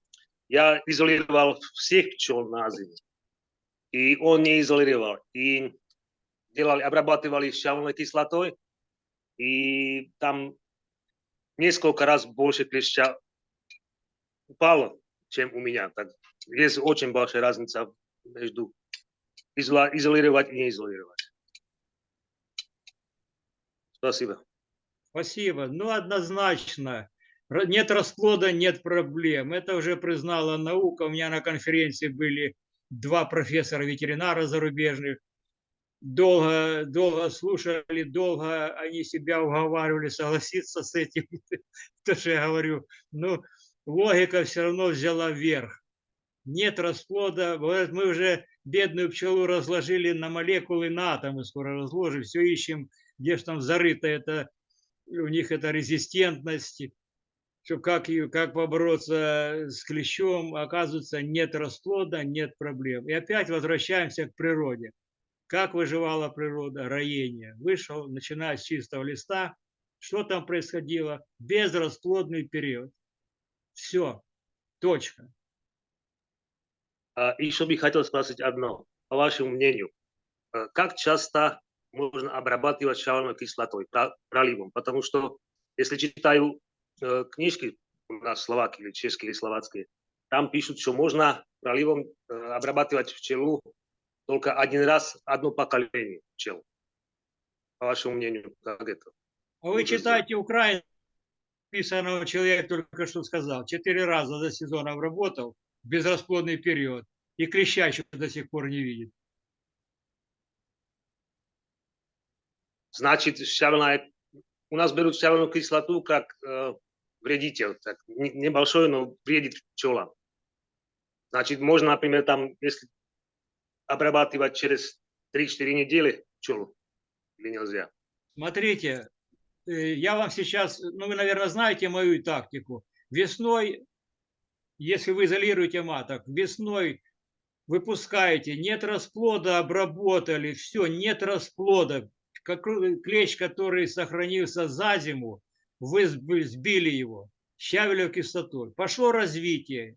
я изолировал всех пчел на зиму. И он не изолировал. И делали, обрабатывали щавелной кислотой. И там несколько раз больше клеща упало, чем у меня. Так, есть очень большая разница между изолировать и не изолировать. Спасибо. Спасибо. Ну, однозначно. Нет расплода, нет проблем. Это уже признала наука. У меня на конференции были два профессора-ветеринара зарубежных. Долго, долго слушали, долго они себя уговаривали согласиться с этим. То, что я говорю. Ну, логика все равно взяла верх. Нет расплода. Мы уже бедную пчелу разложили на молекулы, на атомы скоро разложим. Все ищем, где же там зарыто это у них это резистентность, что как, как побороться с клещом, оказывается, нет расплода, нет проблем. И опять возвращаемся к природе. Как выживала природа? Роение. Вышел, начиная с чистого листа. Что там происходило? Безрасплодный период. Все. Точка. А еще бы хотел спросить одно, по вашему мнению, э, как часто можно обрабатывать щавельной кислотой, проливом? Потому что, если читаю э, книжки у нас словакие или чешские или словацкие, там пишут, что можно проливом э, обрабатывать пчелу только один раз, одно поколение пчел. По вашему мнению, как это? А вы читаете Украину, писанного человек только что сказал, четыре раза за сезон обработал, безрасплодный период, и клеща еще до сих пор не видит. Значит, щавельная, у нас берут щавельную кислоту как э, вредитель, так, не- небольшой, но вредит пчелам. Значит, можно, например, там, если обрабатывать через 3-4 недели пчелу, или нельзя? Смотрите, э, я вам сейчас, ну вы, наверное, знаете мою тактику. Весной, если вы изолируете маток, весной выпускаете, нет расплода, обработали, все, нет расплода. Какой клещ, который сохранился за зиму, вы сб- сбили его щавелевой кислотой. Пошло развитие.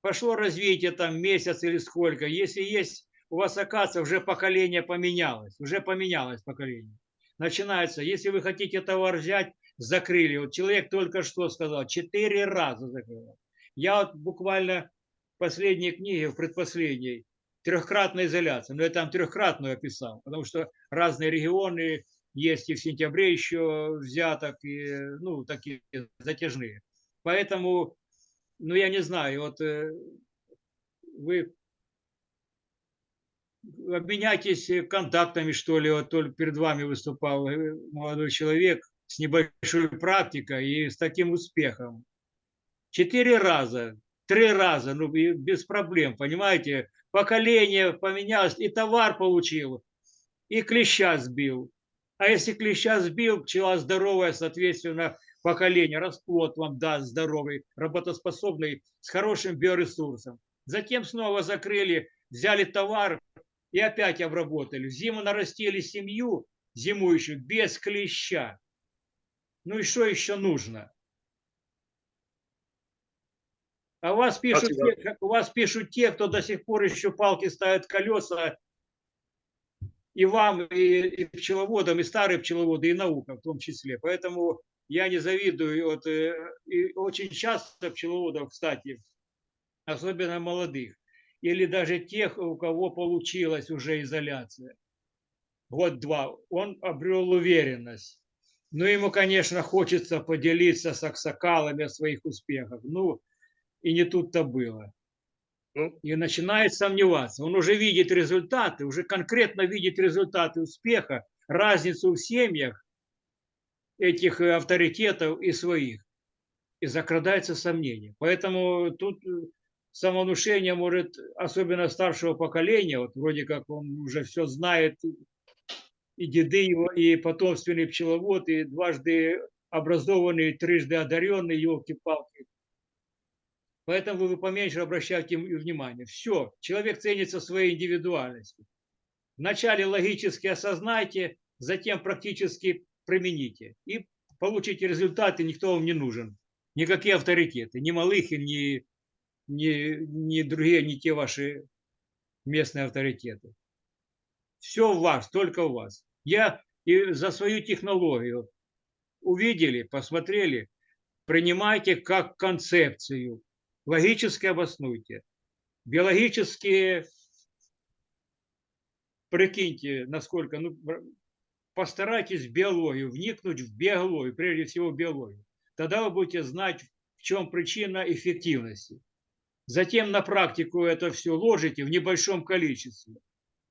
Пошло развитие там месяц или сколько. Если есть у вас, оказывается, уже поколение поменялось. Уже поменялось поколение начинается, если вы хотите товар взять, закрыли. Вот человек только что сказал, четыре раза закрыл. Я вот буквально в последней книге, в предпоследней, трехкратная изоляция, но я там трехкратную описал, потому что разные регионы есть и в сентябре еще взяток, и, ну, такие затяжные. Поэтому, ну, я не знаю, вот э, вы обменяйтесь контактами, что ли. Вот только перед вами выступал э, молодой человек с небольшой практикой и с таким успехом. Четыре раза, три раза, ну, без проблем, понимаете? Поколение поменялось, и товар получил, и клеща сбил. А если клеща сбил, пчела здоровая, соответственно, поколение, расплод вам даст здоровый, работоспособный, с хорошим биоресурсом. Затем снова закрыли, взяли товар, и опять обработали. В зиму нарастили семью зимующую без клеща. Ну и что еще нужно? А у вас пишут, Спасибо. те, у вас пишут те, кто до сих пор еще палки ставят колеса, и вам, и, и пчеловодам, и старые пчеловоды, и наука в том числе. Поэтому я не завидую. Вот, э, и очень часто пчеловодов, кстати, особенно молодых, или даже тех, у кого получилась уже изоляция, год-два, он обрел уверенность. Ну, ему, конечно, хочется поделиться с аксакалами о своих успехах. Ну, и не тут-то было. Ну, И начинает сомневаться. Он уже видит результаты, уже конкретно видит результаты успеха, разницу в семьях этих э, авторитетов и своих. И закрадается сомнение. Поэтому тут э, самовнушение может, особенно старшего поколения, вот вроде как он уже все знает, и деды его, и потомственный пчеловод, и дважды образованный, трижды одаренный, елки-палки. Поэтому вы поменьше обращайте им внимание. Все, человек ценится своей индивидуальностью. Вначале логически осознайте, затем практически примените. И получите результаты, никто вам не нужен. Никакие авторитеты, ни Малыхин, ни, ни, ни другие, ни те ваши местные авторитеты. Все у вас, только у вас. Я и за свою технологию увидели, посмотрели, принимайте как концепцию, логически обоснуйте, биологически прикиньте, насколько, ну, постарайтесь в биологию, вникнуть в биологию, прежде всего в биологию. Тогда вы будете знать, в чем причина эффективности. Затем на практику это все ложите в небольшом количестве.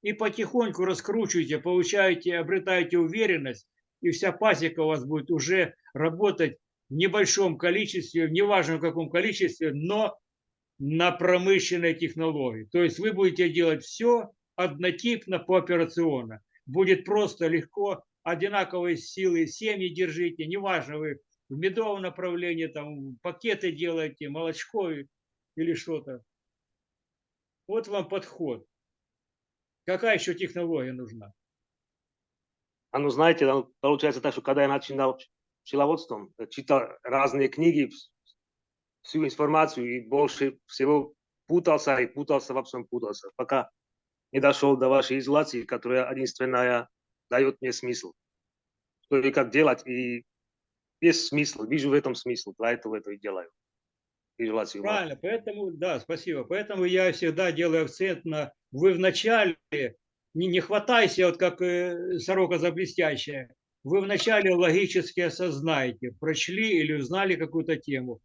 И потихоньку раскручиваете, получаете, обретаете уверенность, и вся пасека у вас будет уже работать небольшом количестве, неважно в каком количестве, но на промышленной технологии. То есть вы будете делать все однотипно, пооперационно. Будет просто, легко, одинаковой силы, семьи держите, неважно, вы в медовом направлении, там, пакеты делаете, молочко или что-то. Вот вам подход. Какая еще технология нужна? А ну, знаете, получается так, что когда я начинал пчеловодством, э, читал разные книги, вс- всю информацию и больше всего путался и путался, во всем путался, пока не дошел до вашей изоляции, которая единственная дает мне смысл. Что и как делать, и есть смысл, вижу в этом смысл, поэтому это и делаю. Изоляцию. Правильно, поэтому, да, спасибо. Поэтому я всегда делаю акцент на вы вначале не, не хватайся, вот как э, сорока за блестящая. Вы вначале логически осознаете, прочли или узнали какую-то тему,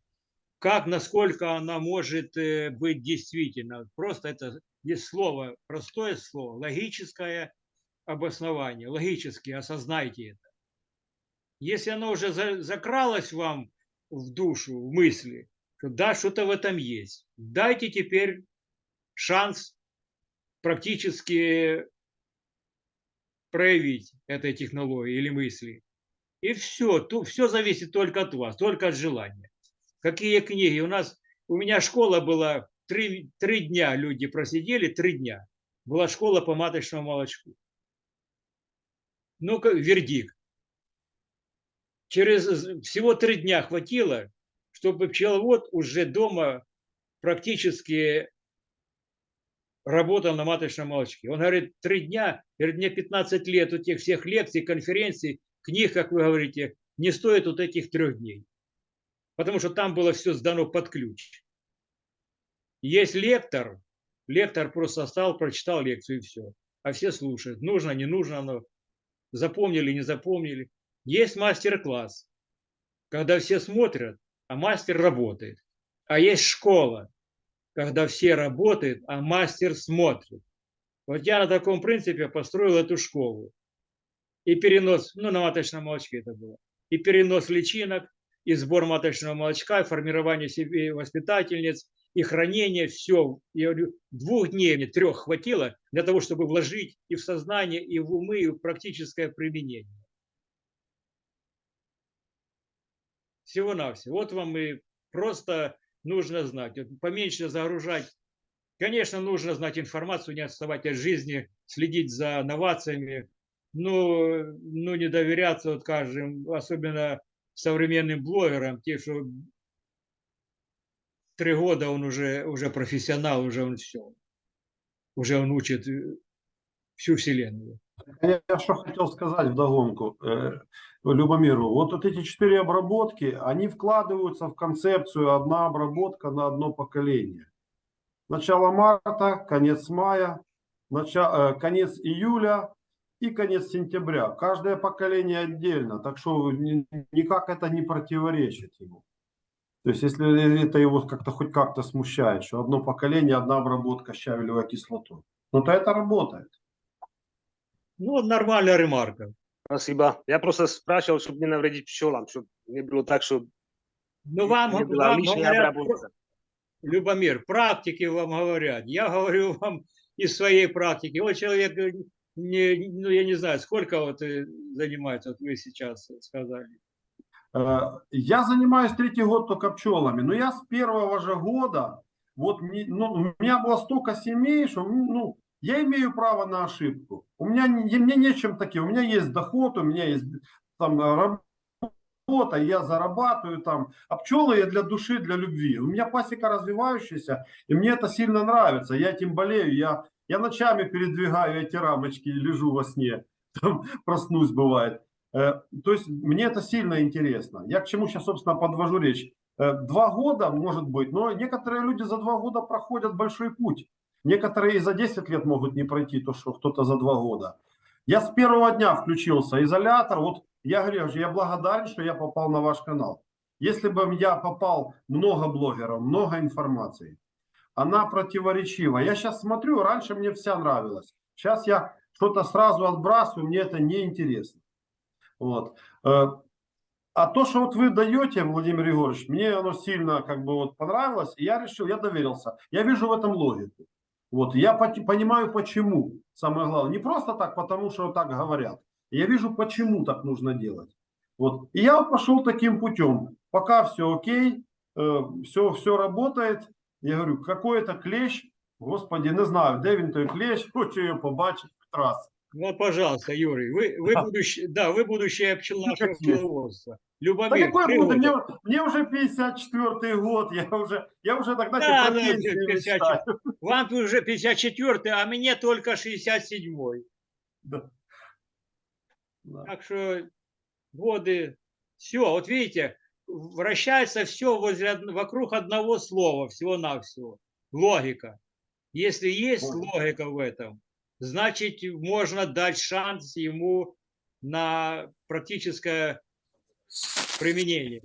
как, насколько она может э, быть действительно. Просто это есть слово, простое слово, логическое обоснование, логически осознайте это. Если оно уже за- закралось вам в душу, в мысли, что да, что-то в этом есть. Дайте теперь шанс практически проявить этой технологии или мысли. И все, то, все зависит только от вас, только от желания. Какие книги? У нас, у меня школа была, три, три дня люди просидели, три дня. Была школа по маточному молочку. Ну-ка, вердикт. Через всего три дня хватило, чтобы пчеловод уже дома практически работал на маточном молочке. Он говорит, три дня, говорит, мне 15 лет у тех всех лекций, конференций, книг, как вы говорите, не стоит вот этих трех дней. Потому что там было все сдано под ключ. Есть лектор, лектор просто стал, прочитал лекцию и все. А все слушают. Нужно, не нужно оно. Запомнили, не запомнили. Есть мастер-класс, когда все смотрят, а мастер работает. А есть школа, когда все работают, а мастер смотрит. Вот я на таком принципе построил эту школу. И перенос, ну, на маточном молочке это было. И перенос личинок, и сбор маточного молочка, и формирование себе воспитательниц, и хранение, все. Я говорю, двух дней мне, трех хватило для того, чтобы вложить и в сознание, и в умы, и в практическое применение. Всего-навсего. Вот вам и просто нужно знать. Поменьше загружать. Конечно, нужно знать информацию, не отставать от жизни, следить за новациями, но ну, не доверяться, вот скажем, особенно современным блогерам, те, что три года он уже, уже профессионал, уже он все. Уже он учит э, всю вселенную. Я что хотел сказать вдогонку э, Любомиру. Вот, вот эти четыре обработки, они вкладываются в концепцию одна обработка на одно поколение. Начало марта, конец мая, начало, э, конец июля и конец сентября. Каждое поколение отдельно, так что ни- никак это не противоречит ему. То есть, если это его как-то хоть как-то смущает, что одно поколение, одна обработка щавелевой кислотой, ну то это работает. Ну, нормальная ремарка. Спасибо. Я просто спрашивал, чтобы не навредить пчелам, чтобы не было так, что Ну, вам, не была вам лишняя говорят, обработка. Любомир, практики вам говорят. Я говорю вам из своей практики. Вот человек, э, не, ну, я не знаю, сколько вот э, занимается, вот вы сейчас сказали. Э, Я занимаюсь третий год только пчелами, но я с первого же года, вот ну, у меня было столько семей, что ну, я имею право на ошибку. У меня не- мне нечем таким, у меня есть доход, у меня есть там работа, я зарабатываю там, а пчелы я для души, для любви. У меня пасека развивающаяся, и мне это сильно нравится, я этим болею, я, я ночами передвигаю эти рамочки, лежу во сне, там, проснусь бывает. Э, То есть мне это сильно интересно. Я к чему сейчас, собственно, подвожу речь. Э, Два года, может быть, но некоторые люди за два года проходят большой путь. Некоторые и за 10 лет могут не пройти то, что кто-то за два года. Я с первого дня включился, изолятор. Вот я говорю, я благодарен, что я попал на ваш канал. Если бы я попал, много блогеров, много информации. Она противоречива. Я сейчас смотрю, раньше мне вся нравилась. Сейчас я что-то сразу отбрасываю, мне это не интересно. Вот. Э, А то, что вот вы даете, Владимир Егорович, мне оно сильно как бы вот понравилось, и я решил, я доверился. Я вижу в этом логику. Вот, я понимаю, почему, самое главное. Не просто так, потому что так говорят. Я вижу, почему так нужно делать. Вот. И я пошел таким путем. Пока все окей, все, все работает. Я говорю, какой это клещ? Господи, не знаю, де він той клещ, хочу його побачити раз. Ну, пожалуйста, Юрий, вы, вы, Да. будущее, да, вы будущее пчел Ну, пчеловодства. Да Любомир, какой три буду? Мне, мне уже 54 год, я уже, я уже тогда Да, про ну, пенсию 54. мечтаю. Вам уже 54 а мне только 67-й. Да. Да. Так что годы, все, вот видите, вращается все возле, вокруг одного слова, всего-навсего. Логика. Если есть Логика. логика в этом, значит, можно дать шанс ему на практическое применение.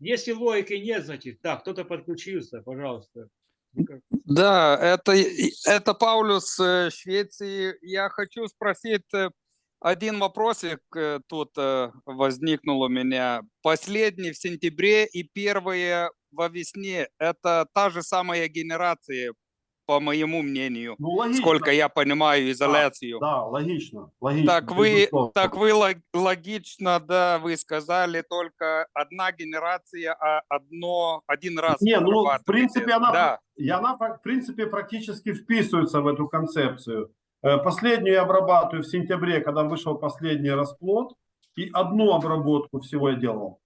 Если логики нет, значит, так, кто-то подключился, пожалуйста. Да, это, это Паулюс э, Швеции. Я хочу спросить э, один вопросик э, тут возникнул у меня. Последний в сентябре и первые во весне. Это та же самая генерация, по моему мнению. Ну, логично. Сколько я понимаю изоляцию. Да, логично, логично. Так вы, так вы лог- логично, да, вы сказали только одна генерация, а одно, один раз. Не, ну, в принципе, она, Да, и она, в принципе, практически вписывается в эту концепцию. Э, Последнюю я обрабатываю в сентябре, когда вышел последний расплод, и одну обработку всего я делал.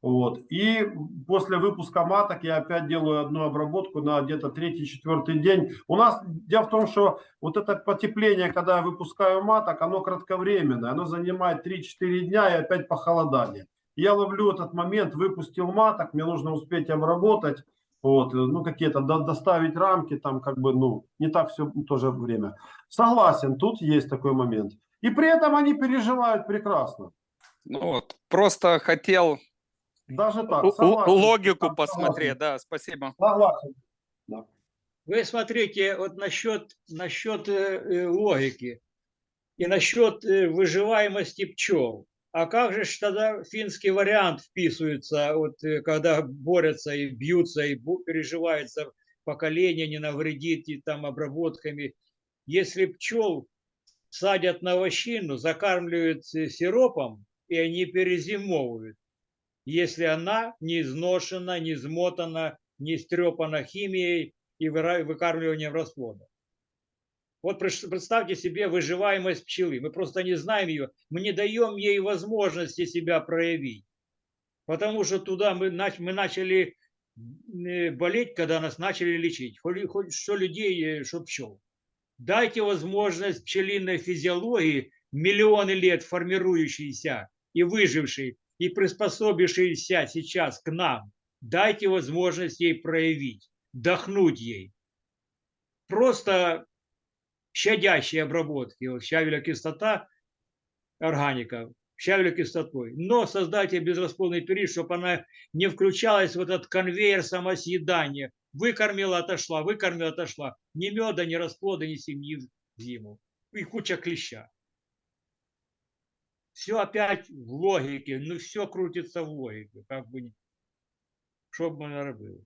Вот. И после выпуска маток я опять делаю одну обработку на где-то третий-четвертый день. У нас дело в том, что вот это потепление, когда я выпускаю маток, оно кратковременное, оно занимает 3-4 дня и опять похолодание. Я ловлю этот момент, выпустил маток, мне нужно успеть обработать, вот, ну, какие-то до- доставить рамки, там, как бы, ну, не так все тоже время. Согласен, тут есть такой момент. И при этом они переживают прекрасно. ну вот, просто хотел Даже так. согласен. логику Да, посмотреть, да, спасибо. Согласен. Вы смотрите, вот насчет, насчет э, э, логики и насчет э, выживаемости пчел. А как же тогда финский вариант вписывается, вот, когда борются и бьются, и переживается поколение, не навредит и там обработками. Если пчел садят на овощину, закармливают сиропом, и они перезимовывают, если она не изношена, не измотана, не истрепана химией и выкармливанием расплода. Вот представьте себе выживаемость пчелы. Мы просто не знаем ее, мы не даем ей возможности себя проявить. Потому что туда мы, мы начали э, болеть, когда нас начали лечить. Хоть, хоть что людей, э, что пчел. Дайте возможность пчелиной физиологии, миллионы лет формирующейся и выжившей, и приспособившейся сейчас к нам. Дайте возможность ей проявить, дохнуть ей. Просто щадящие обработки, вот щавеля кислота, органика, щавеля кислотой. Но создайте безрасплодный период, чтобы она не включалась в этот конвейер самосъедания. Выкормила, отошла, выкормила, отошла. Ни меда, ни расплода, ни семьи в зиму. И куча клеща. Все опять в логике, ну все крутится в логике, как бы, что бы мы робили.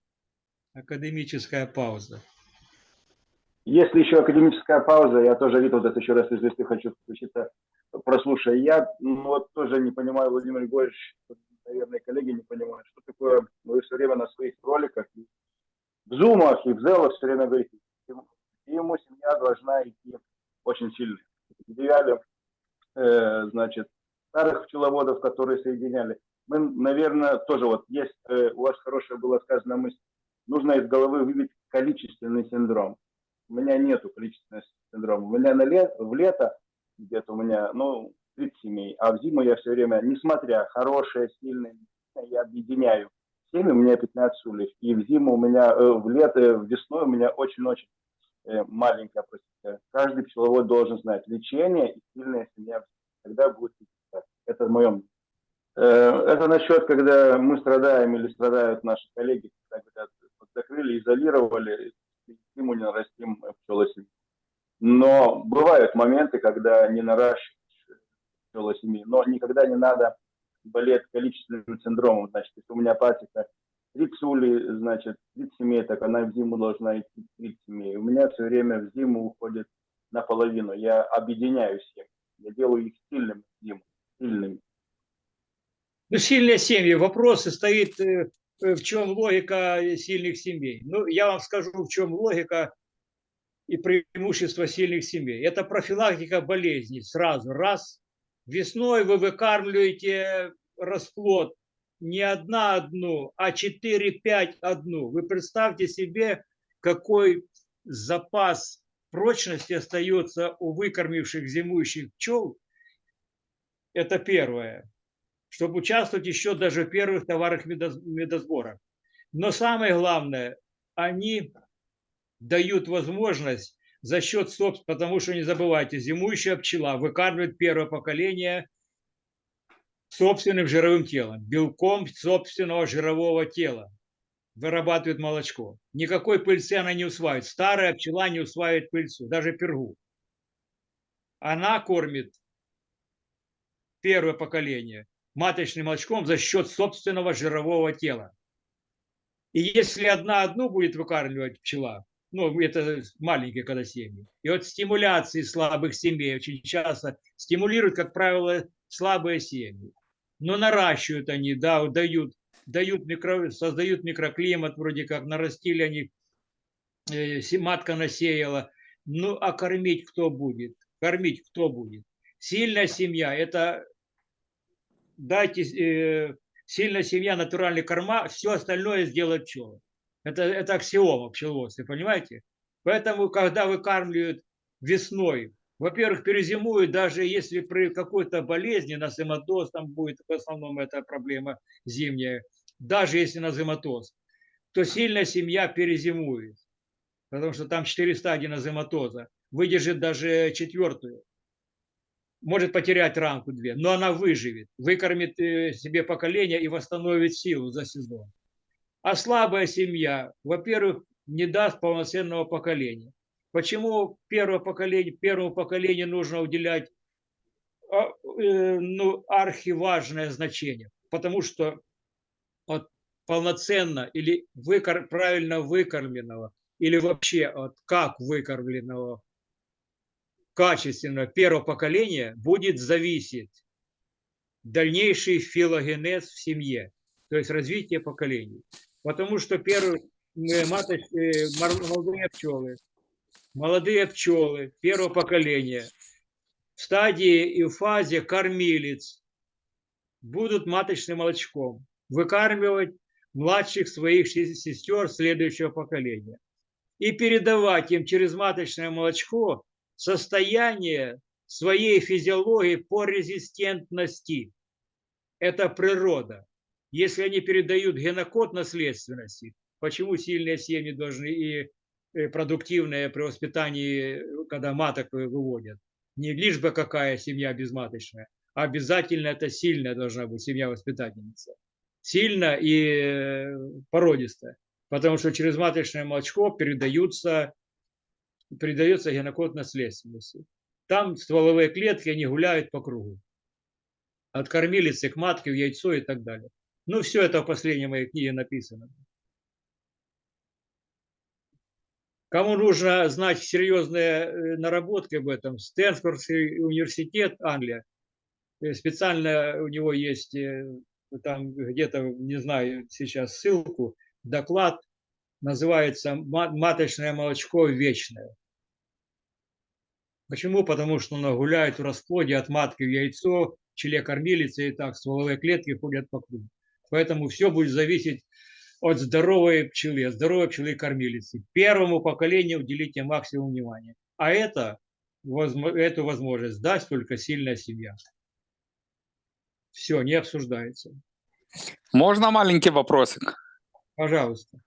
Академическая пауза. Если еще академическая пауза, я тоже, Виталд, это еще раз, если хочу включиться, прослушай. Я ну, вот тоже не понимаю, Владимир Григорьевич, наверное, коллеги не понимают, что такое, вы все время на своих роликах, в зумах и в зелах все время говорите, ему семья должна идти очень сильно. В идеале, э, значит, старых пчеловодов, которые соединяли. Мы, наверное, тоже вот есть, э, у вас хорошая была сказана мысль, нужно из головы выбить количественный синдром. У меня нету количественного синдрома. У меня на лет, в лето где-то у меня, ну, 30 семей, а в зиму я все время, несмотря хорошие, сильные, я объединяю. семьи, у меня 15 ульев. И в зиму у меня, э, в лето, в весной у меня очень-очень э, маленькая просека. Каждый пчеловод должен знать лечение и сильная семья. Тогда будет. Это в моем. Э, это насчет, когда мы страдаем или страдают наши коллеги, когда говорят, закрыли, изолировали, ему не нарастим пчелосемью. Но бывают моменты, когда не наращиваешь пчелосемью, но никогда не надо болеть количественным синдромом. Значит, если у меня пасека 30 улей, значит, 30 семей, так она в зиму должна идти 30 семей. У меня все время в зиму уходит наполовину. Я объединяю семьи. Я делаю их сильными им, сильным? Ну, сильные семьи. Вопрос состоит, э, э, в чем логика сильных семей. Ну, я вам скажу, в чем логика и преимущество сильных семей. Это профилактика болезней. Сразу раз. Весной вы выкармливаете расплод не одна одну, а 4-5 одну. Вы представьте себе, какой запас прочности остается у выкормивших зимующих пчел. Это первое. Чтобы участвовать еще даже в первых товарах медосбора. Но самое главное, они дают возможность за счет собственного, потому что не забывайте, зимующая пчела выкармливает первое поколение собственным жировым телом, белком собственного жирового тела вырабатывает молочко. Никакой пыльцы она не усваивает. Старая пчела не усваивает пыльцу, даже пергу. Она кормит первое поколение маточным молочком за счет собственного жирового тела. И если одна одну будет выкармливать пчела, ну, это маленькие когда семьи, и от стимуляции слабых семей очень часто стимулируют, как правило, слабые семьи. Но наращивают они, да, дают, дают микро, создают микроклимат, вроде как нарастили они, э, матка насеяла. Ну, а кормить кто будет? Кормить кто будет? Сильная семья – это дайте э, сильная семья, натуральный корма, все остальное сделать пчелы. Это, это аксиома пчеловодства, понимаете? Поэтому, когда выкармливают весной, во-первых, перезимуют, даже если при какой-то болезни, на зиматоз там будет, в основном это проблема зимняя, даже если на зиматоз, то сильная семья перезимует, потому что там 4 стадии назематоза, выдержит даже четвертую может потерять рамку две, но она выживет, выкормит э, себе поколение и восстановит силу за сезон. А слабая семья, во-первых, не даст полноценного поколения. Почему первое поколение, первому поколению нужно уделять а, э, ну, архиважное значение? Потому что от полноценно или выкор, правильно выкормленного, или вообще от как выкормленного качественного первого поколения будет зависеть дальнейший филогенез в семье, то есть развитие поколений. Потому что первые э, маточ, э, молодые пчелы, молодые пчелы первого поколения в стадии и в фазе кормилец будут маточным молочком выкармливать младших своих се- сестер следующего поколения и передавать им через маточное молочко состояние своей физиологии по резистентности. Это природа. Если они передают генокод наследственности, почему сильные семьи должны и э, продуктивные при воспитании, когда маток вы- выводят, не лишь бы какая семья безматочная, а обязательно это сильная должна быть семья воспитательница. Сильно и э, породистая. Потому что через маточное молочко передаются передается генокод наследственности. Там стволовые клетки, они гуляют по кругу. От кормилицы к матке, в яйцо и так далее. Ну, все это в последней моей книге написано. Кому нужно знать серьезные э, наработки об этом, Стэнфордский университет, Англия, э, специально у него есть э, там где-то, не знаю сейчас ссылку, доклад, называется «Ма- «Маточное молочко вечное». Почему? Потому что оно гуляет в расплоде от матки в яйцо, в челе кормилицы, и так стволовые клетки ходят по кругу. Поэтому все будет зависеть от здоровой пчелы, от здоровой пчелы кормилицы. Первому поколению уделите максимум внимания. А это, эту возможность даст только сильная семья. Все, не обсуждается. Можно маленький вопросик? Пожалуйста.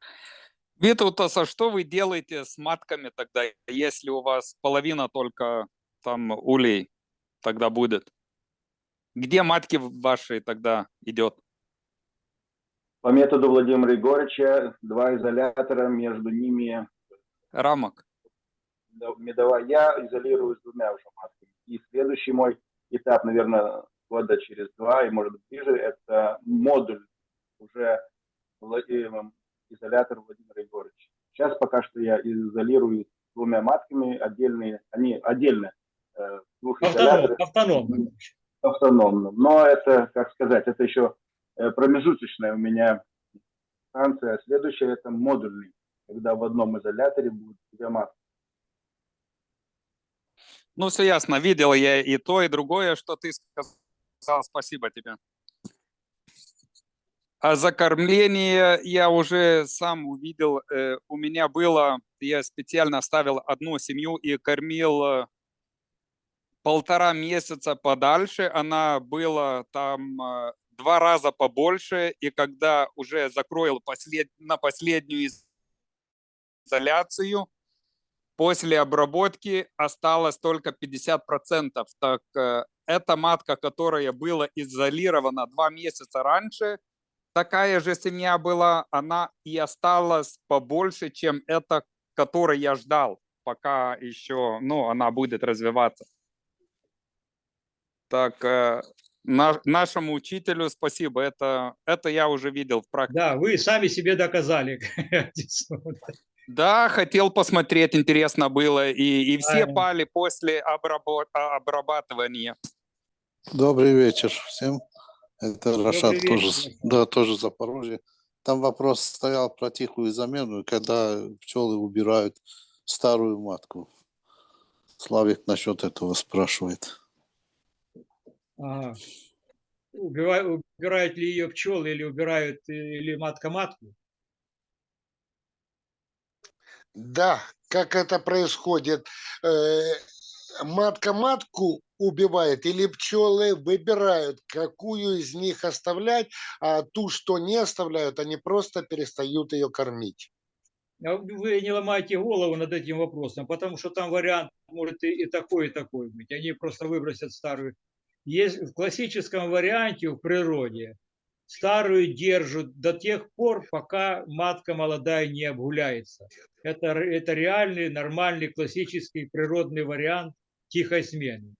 Витаутас, а что вы делаете с матками тогда, если у вас половина только там улей тогда будет? Где матки ваши тогда идет? По методу Владимира Егоровича два изолятора, между ними Рамок. медовая. Я изолирую с двумя уже матками. И следующий мой этап, наверное, года через два, и может быть ближе, это модуль уже Владимиром изолятор Владимира Егоровича. Сейчас пока что я изолирую двумя матками, отдельные, они отдельно, э, двух автономно. автономным. Но это, как сказать, это еще э, промежуточная у меня станция. Следующая это модульный, когда в одном изоляторе будет две матки. Ну, все ясно. Видел я и то, и другое, что ты сказал. Спасибо тебе. А за кормление я уже сам увидел. э, У меня было, я специально оставил одну семью и кормил э, полтора месяца подальше. Она была там э, два раза побольше. И когда уже закроил послед... на последнюю изоляцию, после обработки осталось только 50%. Так эта матка, которая была изолирована два месяца раньше, такая же семья была, она и осталась побольше, чем эта, которой я ждал, пока еще, ну, она будет развиваться. Так, э, на- нашему учителю спасибо, это, это я уже видел в практике. Да, вы сами себе доказали. Да, хотел посмотреть, интересно было, и, и все Правильно. пали после обработ- а, обрабатывания. Добрый вечер всем. Это Рашат тоже, да, тоже Запорожье. Там вопрос стоял про тихую замену, когда пчелы убирают старую матку. Славик насчет этого спрашивает. Ага. Убирают ли ее пчелы или убирают э, или матка матку? Да, как это происходит? Э, Матка матку убивает или пчелы выбирают, какую из них оставлять, а ту, что не оставляют, они просто перестают ее кормить. А Вы не ломайте голову над этим вопросом, потому что там вариант может и, такой, и такой быть. Они просто выбросят старую. Есть в классическом варианте в природе старую держат до тех пор, пока матка молодая не обгуляется. Это, это реальный, нормальный, классический природный вариант тихой смены.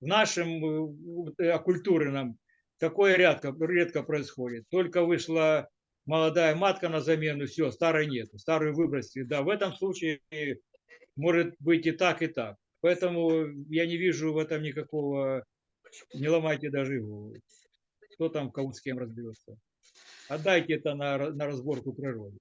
В нашем э, вот, оккультурном такое редко, редко происходит. Только вышла молодая матка на замену, все, старой нет, старую выбросили. Да, в этом случае может быть и так, и так. Поэтому я не вижу в этом никакого, не ломайте даже голову. Кто там кого с кем разберется. Отдайте это на, на разборку природы.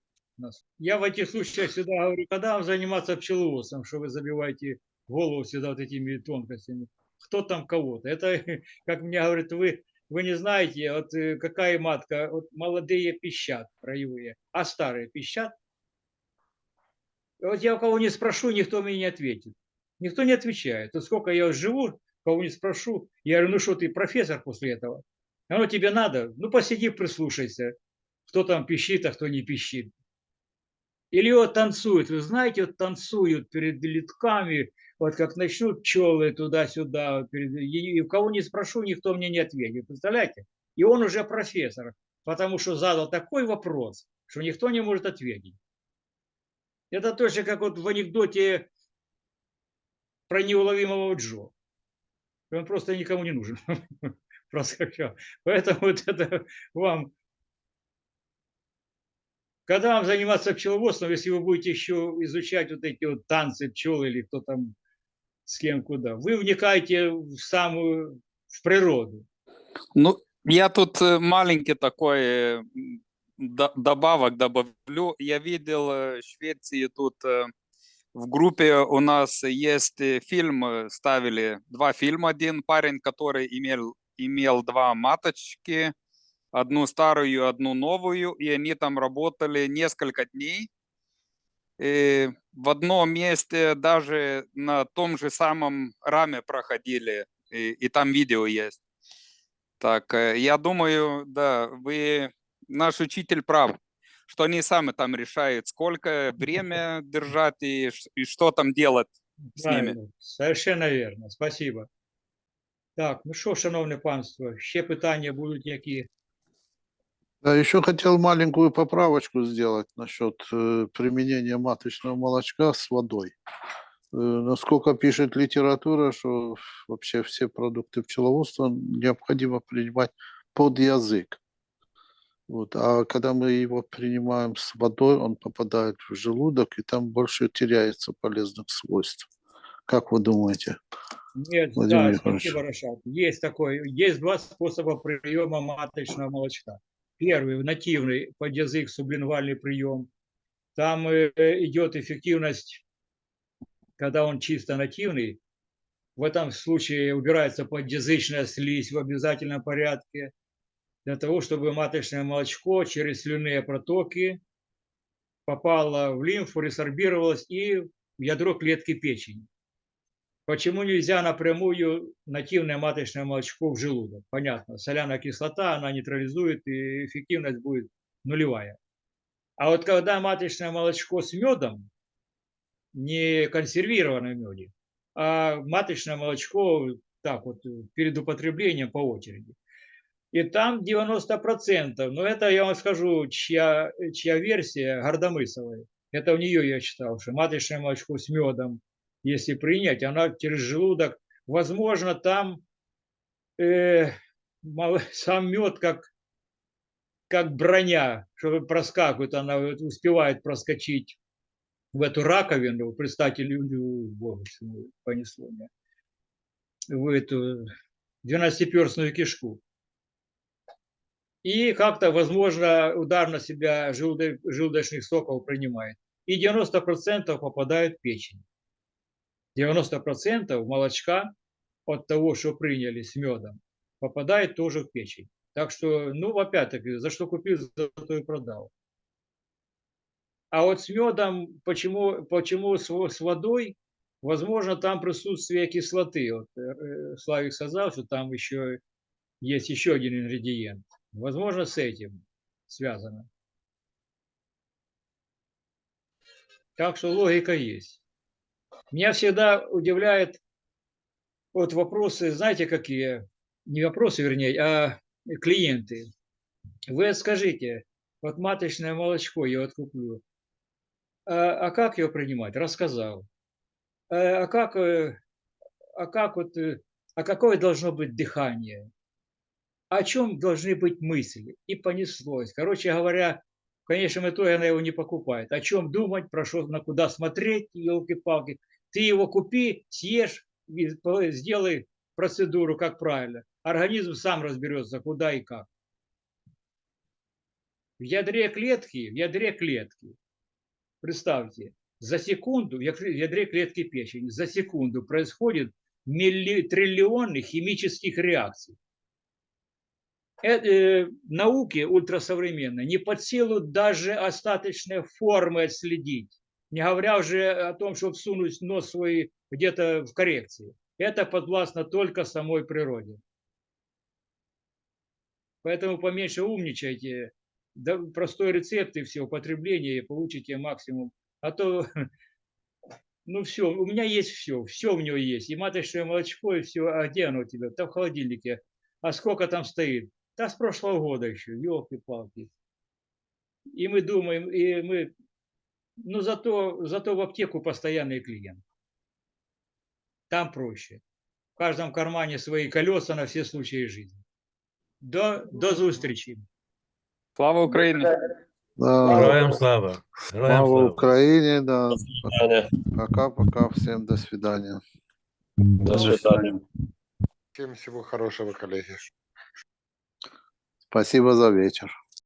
Я в этих случаях всегда говорю, когда вам заниматься пчеловодством, что вы забиваете голову всегда вот этими тонкостями. Кто там кого-то? Это, как мне говорят, вы, вы не знаете, вот э, какая матка, вот молодые пищат краевые, а старые пищат. Вот я у кого не спрошу, никто мне не ответит. Никто не отвечает. Вот сколько я живу, кого не спрошу, я говорю, ну что ты профессор после этого? Оно тебе надо? Ну посиди, прислушайся, кто там пищит, а кто не пищит. Или вот танцуют, вы знаете, вот танцуют перед литками, вот как начнут пчелы туда-сюда, и, у кого не спрошу, никто мне не ответит, представляете? И он уже профессор, потому что задал такой вопрос, что никто не может ответить. Это точно как вот в анекдоте про неуловимого Джо. Он просто никому не нужен. Проскочил. Поэтому вот это вам когда вам заниматься пчеловодством, если вы будете еще изучать вот эти вот танцы пчел или кто там с кем куда, вы вникаете в самую в природу. Ну, я тут э, маленький такой добавок добавлю. Я видел э, в Швеции тут э, в группе у нас есть фильм, ставили два фильма. Один парень, который имел, имел два маточки, одну старую, одну новую, и они там работали несколько дней. И в одном месте даже на том же самом раме проходили, и, и там видео есть. Так, э, я думаю, да, вы, наш учитель прав, что они сами там решают, сколько время держать и, и что там делать з ними. Совершенно вірно. Спасибо. Так, ну що, шановне панство, ще питання будуть які? Да, еще хотел маленькую поправочку сделать насчет э, применения маточного молочка с водой. Э, насколько пишет литература, что вообще все продукты пчеловодства необходимо принимать под язык. Вот. А когда мы его принимаем с водой, он попадает в желудок, и там больше теряется полезных свойств. Как вы думаете? Нет, Владимир да, спасибо. Есть такой, есть два способа приема маточного молочка. Первый нативный под язык сублингвальный прием. Там э, идет эффективность, когда он чисто нативный. В этом случае убирается подъязычная слизь в обязательном порядке для того, чтобы маточное молочко через слюнные протоки попало в лимфу, ресорбировалось и в ядро клетки печени. Почему нельзя напрямую нативное маточное молочко в желудок? Понятно, соляная кислота, она нейтрализует, и эффективность будет нулевая. А вот когда маточное молочко с медом, не консервированное меде, а маточное молочко так вот перед употреблением по очереди. И там 90%, но это я вам скажу, чья, чья версия Гордомысовой. Это у нее я читал, что маточное молочко с медом, если принять, она через желудок, возможно, там э, сам мед как, как броня, что проскакивает, она успевает проскочить в эту раковину, представьте, лю- боже понесло меня, в эту двенадцатиперстную кишку. И как-то, возможно, удар на себя желудо- желудочных соков принимает. И 90% попадают в печень. 90% молочка от того, что приняли с медом, попадает тоже в печень. Так что, ну, опять-таки, за что купил, за то и продал. А вот с медом, почему, почему с, с водой, возможно, там присутствие кислоты. Вот э, Славик сказал, что там еще есть еще один ингредиент. Возможно, с этим связано. Так что логика есть. Меня всегда удивляет вот вопросы, знаете, какие? Не вопросы, вернее, а клиенты. Вы скажите, вот маточное молочко я вот куплю, а, а как его принимать? Рассказал. А, а как, э, а как вот, э, а какое должно быть дыхание? О чем должны быть мысли? И понеслось. Короче говоря, в конечном итоге она его не покупает. О чем думать, про что, на куда смотреть, елки-палки. Ты его купи, съешь, сделай процедуру, как правильно. Организм сам разберется, куда и как. В ядре клетки, в ядре клетки, представьте, за секунду, в ядре- клетки печени, за секунду происходит милли, триллионы химических реакций. Э, э, науке ультрасовременной не под силу даже остаточные формы отследить, не говоря уже о том, чтобы всунуть нос свой где-то в коррекции. Это подвластно только самой природе. Поэтому поменьше умничайте, да, простой рецепт и все, употребление, и получите максимум. А то, ну все, у меня есть все, все у него есть. И маточное молочко, и все. А где оно у тебя? Да в холодильнике. А сколько там стоит? Да с прошлого года еще, елки-палки. И мы думаем, и мы, ну зато, зато в аптеку постоянный клиент. Там проще. В каждом кармане свои колеса на все случаи жизни. До, до зустрічі. Слава Украине! Да, Героям слава. Героям слава слава. Украине, да. Пока-пока, всем до свидания. до свидания. Всем всего хорошего, коллеги. Спасибо за вечер.